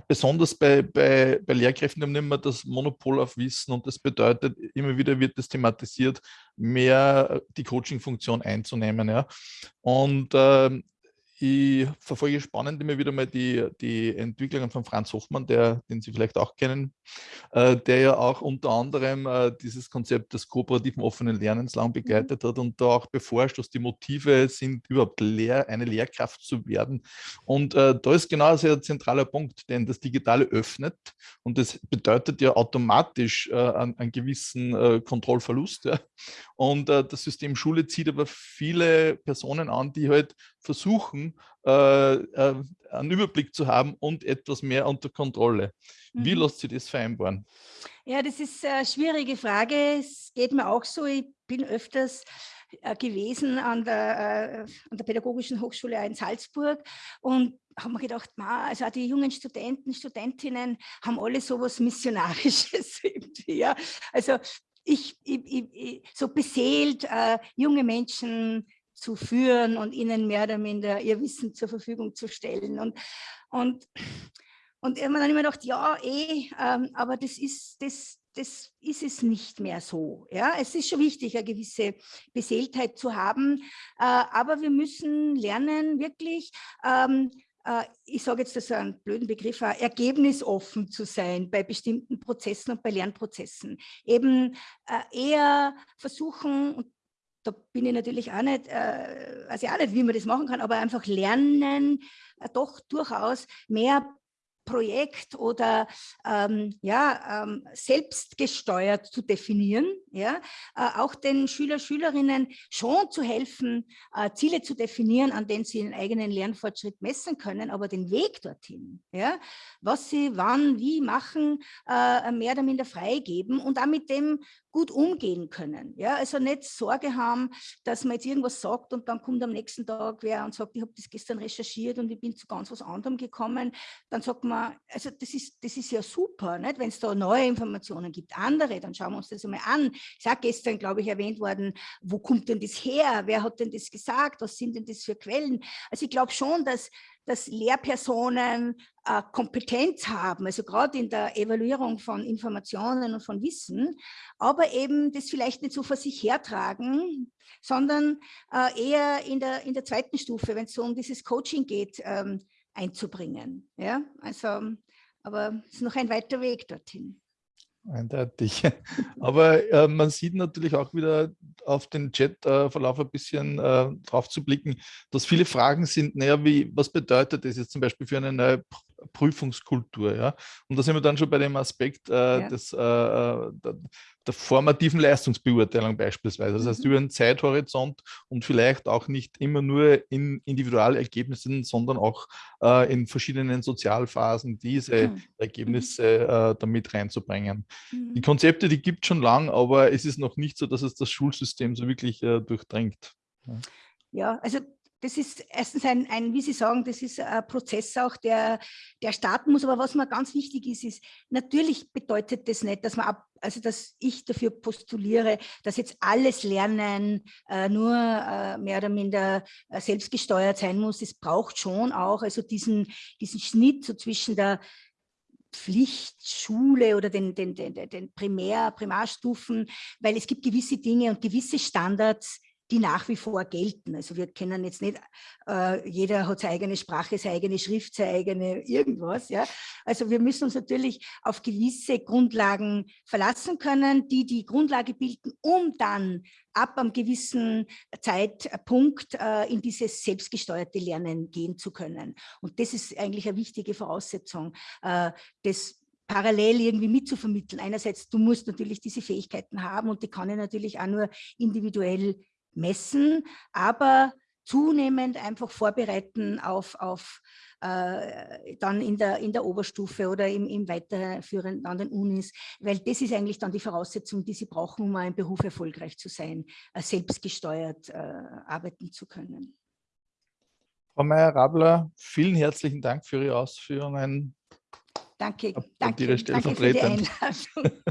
besonders bei, bei, bei Lehrkräften haben wir immer das Monopol auf Wissen und das bedeutet, immer wieder wird das thematisiert, mehr die Coaching-Funktion einzunehmen. Ja? Und ähm, ich verfolge spannend immer wieder mal die, die Entwicklungen von Franz Hoffmann, der, den Sie vielleicht auch kennen, äh, der ja auch unter anderem äh, dieses Konzept des kooperativen offenen Lernens lang mhm. begleitet hat und da auch beforscht, was die Motive sind, überhaupt Lehr eine Lehrkraft zu werden. Und äh, da ist genau ein sehr zentraler Punkt, denn das Digitale öffnet und das bedeutet ja automatisch äh, einen, einen, gewissen äh, Kontrollverlust. Ja. Und äh, das System Schule zieht aber viele Personen an, die halt versuchen, äh, äh, einen Überblick zu haben und etwas mehr unter Kontrolle. Wie mhm. lässt sich das vereinbaren? Ja, das ist eine schwierige Frage. Es geht mir auch so. Ich bin öfters äh, gewesen an der, äh, an der Pädagogischen Hochschule in Salzburg und haben mir gedacht, also auch die jungen Studenten, Studentinnen haben alle sowas Missionarisches (laughs) irgendwie. Ja. Also ich, ich, ich, so beseelt, äh, junge Menschen zu führen und ihnen mehr oder minder ihr Wissen zur Verfügung zu stellen. Und, und, und man dann immer gedacht, ja, eh, ähm, aber das ist, das, das ist es nicht mehr so. Ja? Es ist schon wichtig, eine gewisse Beseeltheit zu haben, äh, aber wir müssen lernen, wirklich ähm, äh, ich sage jetzt das ist ein blöden Begriff, ergebnisoffen zu sein bei bestimmten Prozessen und bei Lernprozessen. Eben äh, eher versuchen, und da bin ich natürlich auch nicht, äh, weiß ich auch nicht, wie man das machen kann, aber einfach lernen, äh, doch durchaus mehr Projekt oder ähm, ja, ähm, selbstgesteuert zu definieren, ja, äh, auch den Schüler, Schülerinnen schon zu helfen, äh, Ziele zu definieren, an denen sie ihren eigenen Lernfortschritt messen können, aber den Weg dorthin, ja, was sie wann, wie machen, äh, mehr oder minder freigeben und auch mit dem gut umgehen können. Ja, also nicht Sorge haben, dass man jetzt irgendwas sagt und dann kommt am nächsten Tag wer und sagt, ich habe das gestern recherchiert und ich bin zu ganz was anderem gekommen. Dann sagt man, also das ist, das ist ja super, wenn es da neue Informationen gibt, andere, dann schauen wir uns das einmal an. Ich sage gestern, glaube ich, erwähnt worden, wo kommt denn das her? Wer hat denn das gesagt? Was sind denn das für Quellen? Also ich glaube schon, dass dass Lehrpersonen äh, Kompetenz haben, also gerade in der Evaluierung von Informationen und von Wissen, aber eben das vielleicht nicht so vor sich hertragen, sondern äh, eher in der, in der zweiten Stufe, wenn es so um dieses Coaching geht, ähm, einzubringen. Ja? Also, aber es ist noch ein weiter Weg dorthin. Eindeutig. (laughs) Aber äh, man sieht natürlich auch wieder auf den Chatverlauf ein bisschen äh, drauf zu blicken, dass viele Fragen sind, naja, wie, was bedeutet das jetzt zum Beispiel für eine neue Prüfungskultur? Ja? Und da sind wir dann schon bei dem Aspekt äh, ja. des, äh, äh, der, der, formativen Leistungsbeurteilung beispielsweise. Das heißt, mhm. über einen Zeithorizont und vielleicht auch nicht immer nur in Individualergebnissen, sondern auch äh, in verschiedenen Sozialphasen diese mhm. Ergebnisse äh, damit reinzubringen. Mhm. Die Konzepte, die gibt es schon lang, aber es ist noch nicht so, dass es das Schulsystem so wirklich äh, durchdringt. Ja. ja, also das ist erstens ein, ein, wie Sie sagen, das ist ein Prozess auch, der, der starten muss. Aber was mir ganz wichtig ist, ist, natürlich bedeutet das nicht, dass man ab, also dass ich dafür postuliere, dass jetzt alles Lernen äh, nur äh, mehr oder minder äh, selbstgesteuert sein muss. Es braucht schon auch also diesen, diesen Schnitt so zwischen der Pflichtschule oder den, den, den, den Primär, Primarstufen, weil es gibt gewisse Dinge und gewisse Standards, die nach wie vor gelten. Also wir kennen jetzt nicht, äh, jeder hat seine eigene Sprache, seine eigene Schrift, seine eigene irgendwas. Ja? Also wir müssen uns natürlich auf gewisse Grundlagen verlassen können, die die Grundlage bilden, um dann ab einem gewissen Zeitpunkt äh, in dieses selbstgesteuerte Lernen gehen zu können. Und das ist eigentlich eine wichtige Voraussetzung, äh, das parallel irgendwie mitzuvermitteln. Einerseits, du musst natürlich diese Fähigkeiten haben und die kann ich natürlich auch nur individuell messen, aber zunehmend einfach vorbereiten auf, auf äh, dann in der, in der Oberstufe oder im, im weiterführenden an den Unis, weil das ist eigentlich dann die Voraussetzung, die sie brauchen, um im Beruf erfolgreich zu sein, äh, selbstgesteuert äh, arbeiten zu können. Frau Meyer-Rabler, vielen herzlichen Dank für Ihre Ausführungen. Danke, danke, danke für die Einladung.